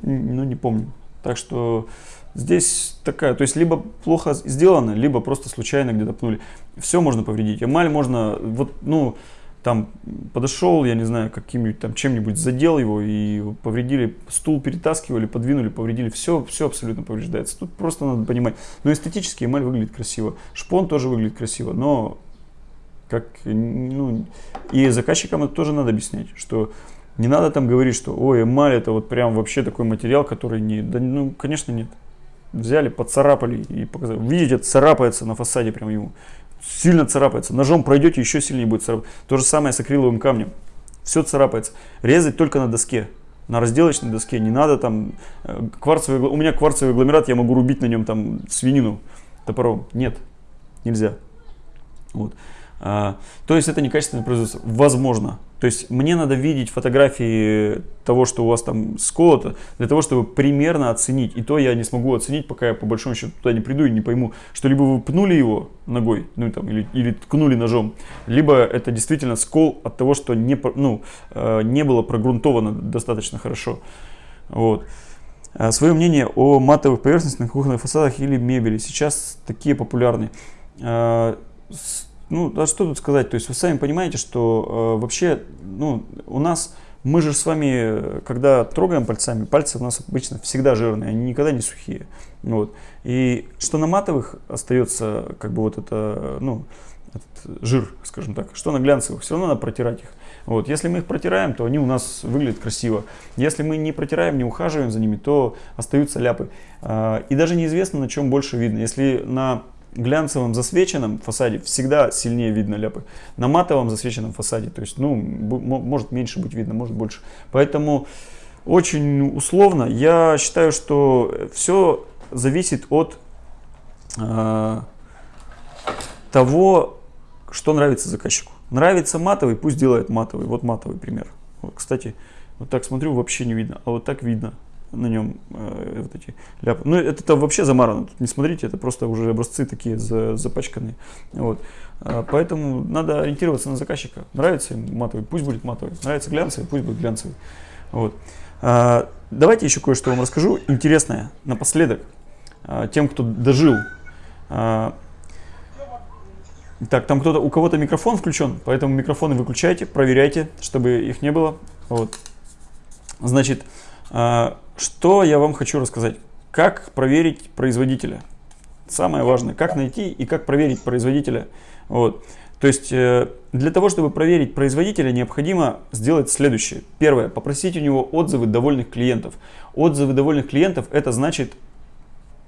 Ну, не помню. Так что Здесь такая, то есть либо плохо сделано, либо просто случайно где-то пнули. Все можно повредить. Эмаль можно, вот, ну, там подошел, я не знаю, каким-нибудь там чем-нибудь задел его и повредили, стул перетаскивали, подвинули, повредили, все, все абсолютно повреждается. Тут просто надо понимать. Но эстетически эмаль выглядит красиво, шпон тоже выглядит красиво, но как, ну, и заказчикам это тоже надо объяснять, что не надо там говорить, что ой, эмаль это вот прям вообще такой материал, который не, да, ну, конечно нет взяли, поцарапали и показали. Видите, царапается на фасаде прям ему. Сильно царапается. Ножом пройдете, еще сильнее будет царапать. То же самое с акриловым камнем. Все царапается. Резать только на доске. На разделочной доске. Не надо там... Э, кварцевый, у меня кварцевый агломерат, я могу рубить на нем там свинину топором. Нет, нельзя. Вот. А, то есть это некачественное производство. Возможно. То есть мне надо видеть фотографии того, что у вас там сколото, для того, чтобы примерно оценить. И то я не смогу оценить, пока я по большому счету туда не приду и не пойму, что либо вы пнули его ногой, ну там, или, или ткнули ножом, либо это действительно скол от того, что не, ну, э, не было прогрунтовано достаточно хорошо. Вот. А Свое мнение о матовых поверхностях на кухонных фасадах или мебели. Сейчас такие популярны. А, ну, а что тут сказать? То есть вы сами понимаете, что э, вообще, ну, у нас, мы же с вами, когда трогаем пальцами, пальцы у нас обычно всегда жирные, они никогда не сухие. Вот. И что на матовых остается, как бы вот это, ну, этот жир, скажем так, что на глянцевых, все равно надо протирать их. Вот. Если мы их протираем, то они у нас выглядят красиво. Если мы не протираем, не ухаживаем за ними, то остаются ляпы. А, и даже неизвестно, на чем больше видно. Если на глянцевом засвеченном фасаде всегда сильнее видно ляпы. На матовом засвеченном фасаде, то есть, ну, может меньше быть видно, может больше. Поэтому очень условно. Я считаю, что все зависит от э, того, что нравится заказчику. Нравится матовый, пусть делает матовый. Вот матовый пример. Вот, кстати, вот так смотрю, вообще не видно, а вот так видно на нем э, вот эти ляпы. Ну, это, это вообще замарано. Тут не смотрите, это просто уже образцы такие за, запачканные. Вот. А, поэтому надо ориентироваться на заказчика. Нравится им матовый, пусть будет матовый. Нравится глянцевый, пусть будет глянцевый. Вот. А, давайте еще кое-что вам расскажу интересное напоследок а, тем, кто дожил. А, так, там кто-то, у кого-то микрофон включен, поэтому микрофоны выключайте, проверяйте, чтобы их не было. Вот. Значит, а, что я вам хочу рассказать? Как проверить производителя? Самое важное, как найти и как проверить производителя. Вот. То есть э, для того, чтобы проверить производителя, необходимо сделать следующее. Первое, попросить у него отзывы довольных клиентов. Отзывы довольных клиентов это значит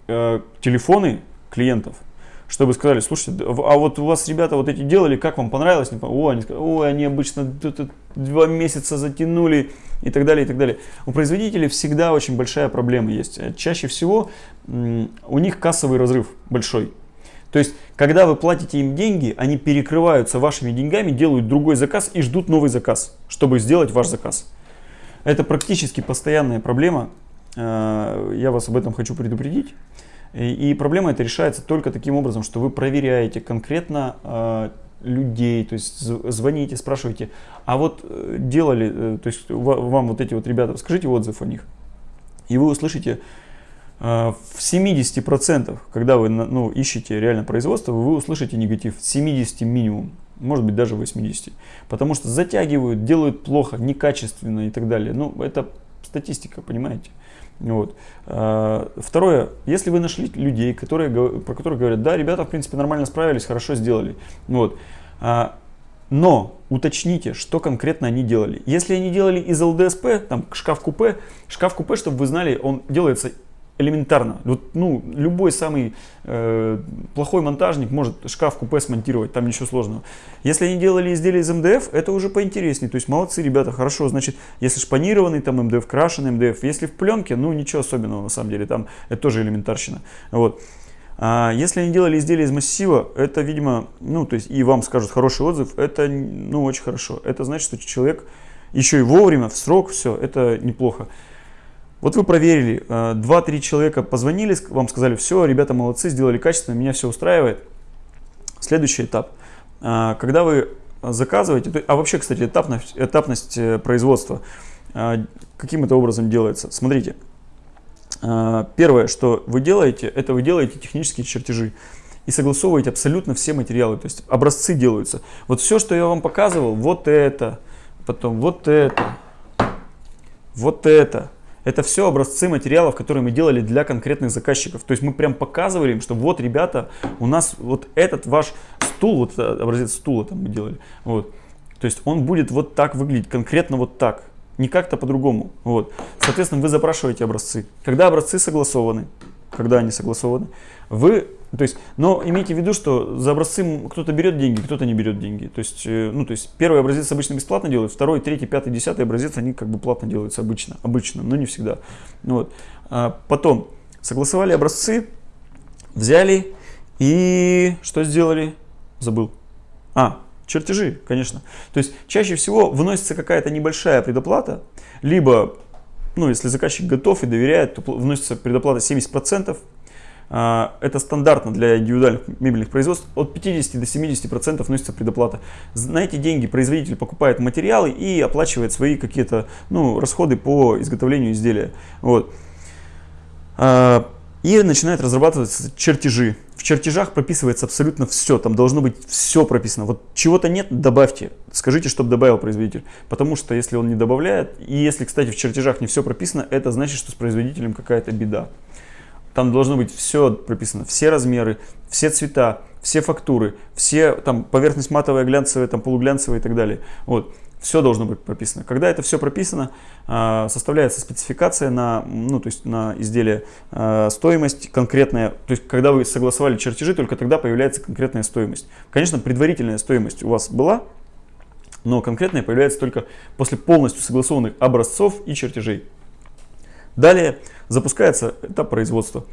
э, телефоны клиентов чтобы сказали, слушайте, а вот у вас ребята вот эти делали, как вам понравилось? О, они ой, они обычно два месяца затянули и так далее, и так далее. У производителей всегда очень большая проблема есть. Чаще всего у них кассовый разрыв большой. То есть, когда вы платите им деньги, они перекрываются вашими деньгами, делают другой заказ и ждут новый заказ, чтобы сделать ваш заказ. Это практически постоянная проблема. Э, я вас об этом хочу предупредить. И проблема эта решается только таким образом, что вы проверяете конкретно э, людей, то есть звоните, спрашиваете, а вот э, делали, э, то есть вам вот эти вот ребята, скажите отзыв о них. И вы услышите э, в 70%, когда вы ну, ищете реально производство, вы услышите негатив, 70 минимум, может быть даже 80. Потому что затягивают, делают плохо, некачественно и так далее. Ну, это статистика, понимаете. Вот. А, второе, если вы нашли людей, которые, про которых говорят, да, ребята, в принципе, нормально справились, хорошо сделали. Вот. А, но уточните, что конкретно они делали. Если они делали из ЛДСП, там шкаф-купе, шкаф-купе, чтобы вы знали, он делается элементарно. Вот, ну, любой самый э, плохой монтажник может шкаф-купе смонтировать, там ничего сложного. Если они делали изделия из МДФ, это уже поинтереснее. То есть молодцы ребята, хорошо. Значит, если шпанированный там МДФ, крашеный МДФ, если в пленке, ну ничего особенного на самом деле, там это тоже элементарщина. Вот. А если они делали изделия из массива, это, видимо, ну, то есть и вам скажут хороший отзыв, это, ну, очень хорошо. Это значит, что человек еще и вовремя, в срок, все, это неплохо. Вот вы проверили, 2-3 э, человека позвонили, вам сказали, все, ребята молодцы, сделали качественно, меня все устраивает. Следующий этап. Э, когда вы заказываете, а вообще, кстати, этапность, этапность э, производства каким это образом делается? Смотрите, первое, что вы делаете, это вы делаете технические чертежи и согласовываете абсолютно все материалы, то есть образцы делаются. Вот все, что я вам показывал, вот это, потом вот это, вот это, это все образцы материалов, которые мы делали для конкретных заказчиков. То есть мы прям показывали им, что вот, ребята, у нас вот этот ваш стул, вот образец стула там мы делали. Вот. То есть он будет вот так выглядеть, конкретно вот так. Не как-то по-другому. Вот. Соответственно, вы запрашиваете образцы. Когда образцы согласованы, когда они согласованы, вы, то есть, но имейте в виду, что за образцы кто-то берет деньги, кто-то не берет деньги. То есть, э, ну, то есть, первый образец обычно бесплатно делают, второй, третий, пятый, десятый образец, они как бы платно делаются обычно, обычно, но не всегда. Вот. А потом, согласовали образцы, взяли и что сделали? Забыл. А, чертежи, конечно. То есть чаще всего вносится какая-то небольшая предоплата, либо, ну, если заказчик готов и доверяет, то вносится предоплата 70%. А, это стандартно для индивидуальных мебельных производств. От 50 до 70% вносится предоплата. На эти деньги производитель покупает материалы и оплачивает свои какие-то ну, расходы по изготовлению изделия. Вот. А, и начинают разрабатываться чертежи. В чертежах прописывается абсолютно все, там должно быть все прописано. Вот чего-то нет, добавьте, скажите, чтобы добавил производитель. Потому что если он не добавляет, и если, кстати, в чертежах не все прописано, это значит, что с производителем какая-то беда. Там должно быть все прописано, все размеры, все цвета, все фактуры, все там поверхность матовая, глянцевая, там полуглянцевая и так далее. Вот. Все должно быть прописано. Когда это все прописано, а, составляется спецификация на, ну, то есть на изделие, а, стоимость конкретная. То есть когда вы согласовали чертежи, только тогда появляется конкретная стоимость. Конечно, предварительная стоимость у вас была, но конкретная появляется только после полностью согласованных образцов и чертежей. Далее запускается этап производства.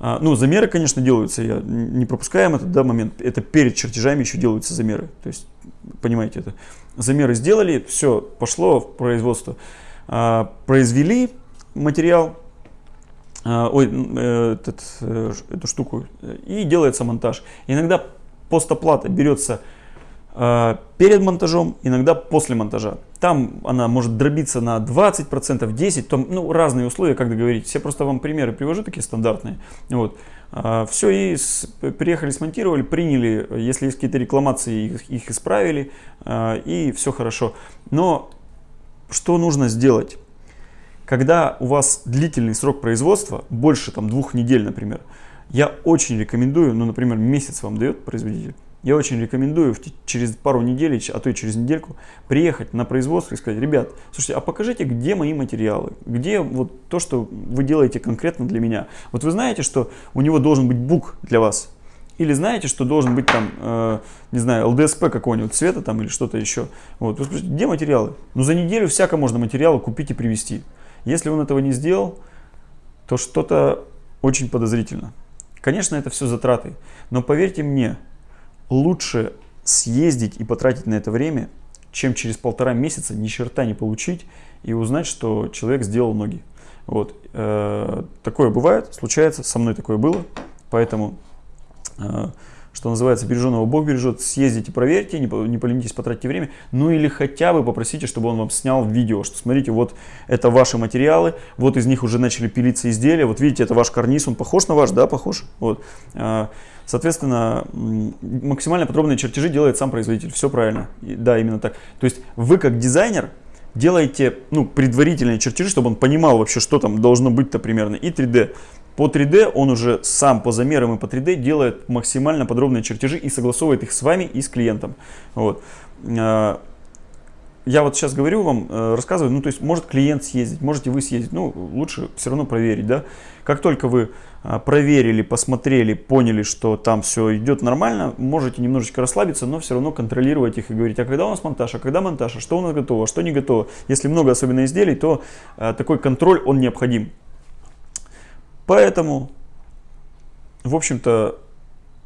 Ну, замеры, конечно, делаются, я не пропускаем этот да, момент. Это перед чертежами еще делаются замеры. То есть, понимаете это замеры сделали, все, пошло в производство. А, произвели материал, а, ой, э, этот, э, эту штуку, и делается монтаж. Иногда постоплата берется перед монтажом, иногда после монтажа. Там она может дробиться на 20%, 10%, там, ну, разные условия, как договорить. Все просто вам примеры привожу, такие стандартные. Вот. А, Все, и с, приехали, смонтировали, приняли, если есть какие-то рекламации, их, их исправили, а, и все хорошо. Но что нужно сделать? Когда у вас длительный срок производства, больше там двух недель, например, я очень рекомендую, ну, например, месяц вам дает производитель, я очень рекомендую через пару недель, а то и через недельку приехать на производство и сказать, ребят, слушайте, а покажите, где мои материалы, где вот то, что вы делаете конкретно для меня. Вот вы знаете, что у него должен быть бук для вас, или знаете, что должен быть там, э, не знаю, ЛДСП какого-нибудь цвета там или что-то еще. Вот, вы спрашиваете, где материалы? Ну, за неделю всяко можно материалы купить и привезти. Если он этого не сделал, то что-то очень подозрительно. Конечно, это все затраты, но поверьте мне, лучше съездить и потратить на это время, чем через полтора месяца ни черта не получить и узнать, что человек сделал ноги. Вот. Э, такое бывает, случается, со мной такое было, поэтому э, что называется, береженного Бог бережет, съездите, проверьте, не, не поленитесь, потратьте время, ну или хотя бы попросите, чтобы он вам снял видео, что смотрите, вот это ваши материалы, вот из них уже начали пилиться изделия, вот видите, это ваш карниз, он похож на ваш, да, похож, вот. А, соответственно, максимально подробные чертежи делает сам производитель, все правильно, да, именно так. То есть вы как дизайнер делаете ну, предварительные чертежи, чтобы он понимал вообще, что там должно быть-то примерно, и 3D. По 3D он уже сам по замерам и по 3D делает максимально подробные чертежи и согласовывает их с вами и с клиентом. Вот. А, я вот сейчас говорю вам, э, рассказываю, ну то есть может клиент съездить, можете вы съездить, ну лучше все равно проверить, да. Как только вы а, проверили, посмотрели, поняли, что там все идет нормально, можете немножечко расслабиться, но все равно контролировать их и говорить, а когда у нас монтаж, а когда монтаж, а что у нас готово, а что не готово. Если много особенно изделий, то такой контроль, он необходим. Поэтому, в общем-то,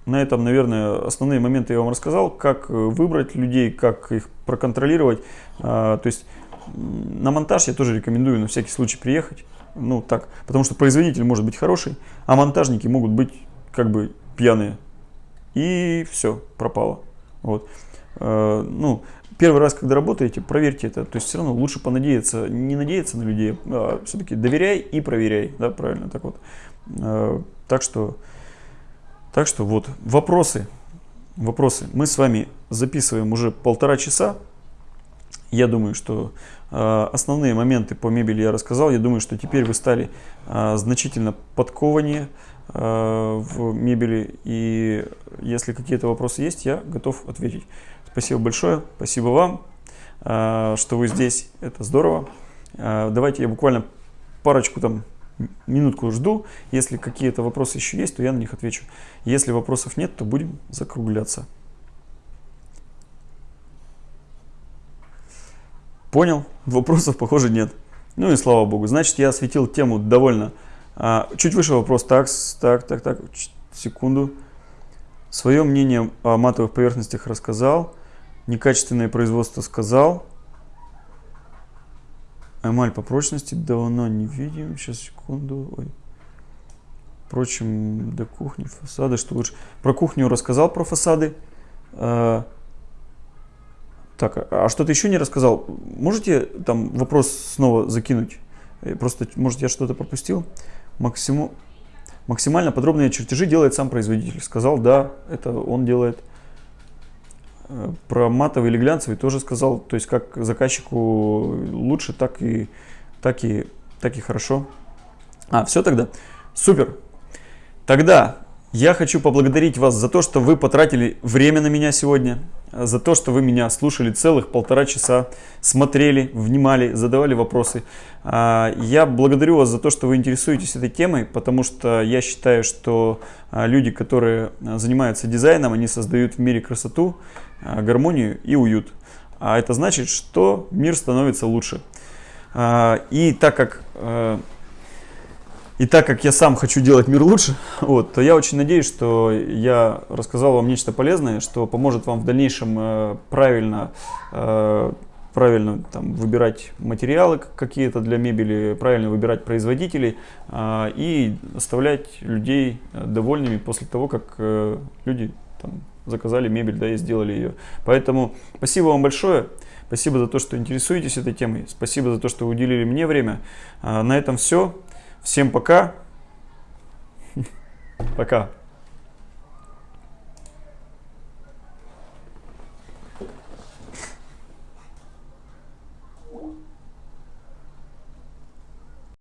на этом, наверное, основные моменты я вам рассказал, как э, выбрать людей, как их проконтролировать. А, то есть на монтаж я тоже рекомендую на всякий случай приехать. Ну так, потому что производитель может быть хороший, а монтажники могут быть как бы пьяные. И все, пропало. Вот. А, ну, первый раз, когда работаете, проверьте это. То есть все равно лучше понадеяться, не надеяться на людей, а все-таки доверяй и проверяй. Да, правильно, так вот. А, так что, так что вот, вопросы. Вопросы. Мы с вами записываем уже полтора часа. Я думаю, что э, основные моменты по мебели я рассказал. Я думаю, что теперь вы стали э, значительно подкованнее э, в мебели. И если какие-то вопросы есть, я готов ответить. Спасибо большое, спасибо вам, э, что вы здесь, это здорово. Э, давайте я буквально парочку там минутку жду. Если какие-то вопросы еще есть, то я на них отвечу. Если вопросов нет, то будем закругляться. Понял? Вопросов, похоже, нет. Ну и слава богу. Значит, я осветил тему довольно. А, чуть выше вопрос. Так, так, так, так. Секунду. Свое мнение о матовых поверхностях рассказал. Некачественное производство сказал. Эмаль по прочности давно не видим. Сейчас, секунду. Ой. Впрочем, до кухни, фасады, что лучше. Про кухню рассказал, про фасады. А, так, а что-то еще не рассказал? Можете там вопрос снова закинуть? Э, просто, может, я что-то пропустил? Максимум, максимально подробные чертежи делает сам производитель. Сказал, да, это он делает. Про матовый или глянцевый тоже сказал. То есть, как заказчику лучше, так и, так и, так и хорошо. А, все тогда? Супер. Тогда я хочу поблагодарить вас за то, что вы потратили время на меня сегодня, за то, что вы меня слушали целых полтора часа, смотрели, внимали, задавали вопросы. А, я благодарю вас за то, что вы интересуетесь этой темой, потому что я считаю, что а, люди, которые занимаются дизайном, они создают в мире красоту, а, гармонию и уют. А это значит, что мир становится лучше. И так как и так как я сам хочу делать мир лучше, вот, то я очень надеюсь, что я рассказал вам нечто полезное, что поможет вам в дальнейшем э, правильно, э, правильно там, выбирать материалы какие-то для мебели, правильно выбирать производителей э, и оставлять людей довольными после того, как э, люди там, заказали мебель да, и сделали ее. Поэтому спасибо вам большое. Спасибо за то, что интересуетесь этой темой. Спасибо за то, что уделили мне время. На этом все. Всем пока. Пока.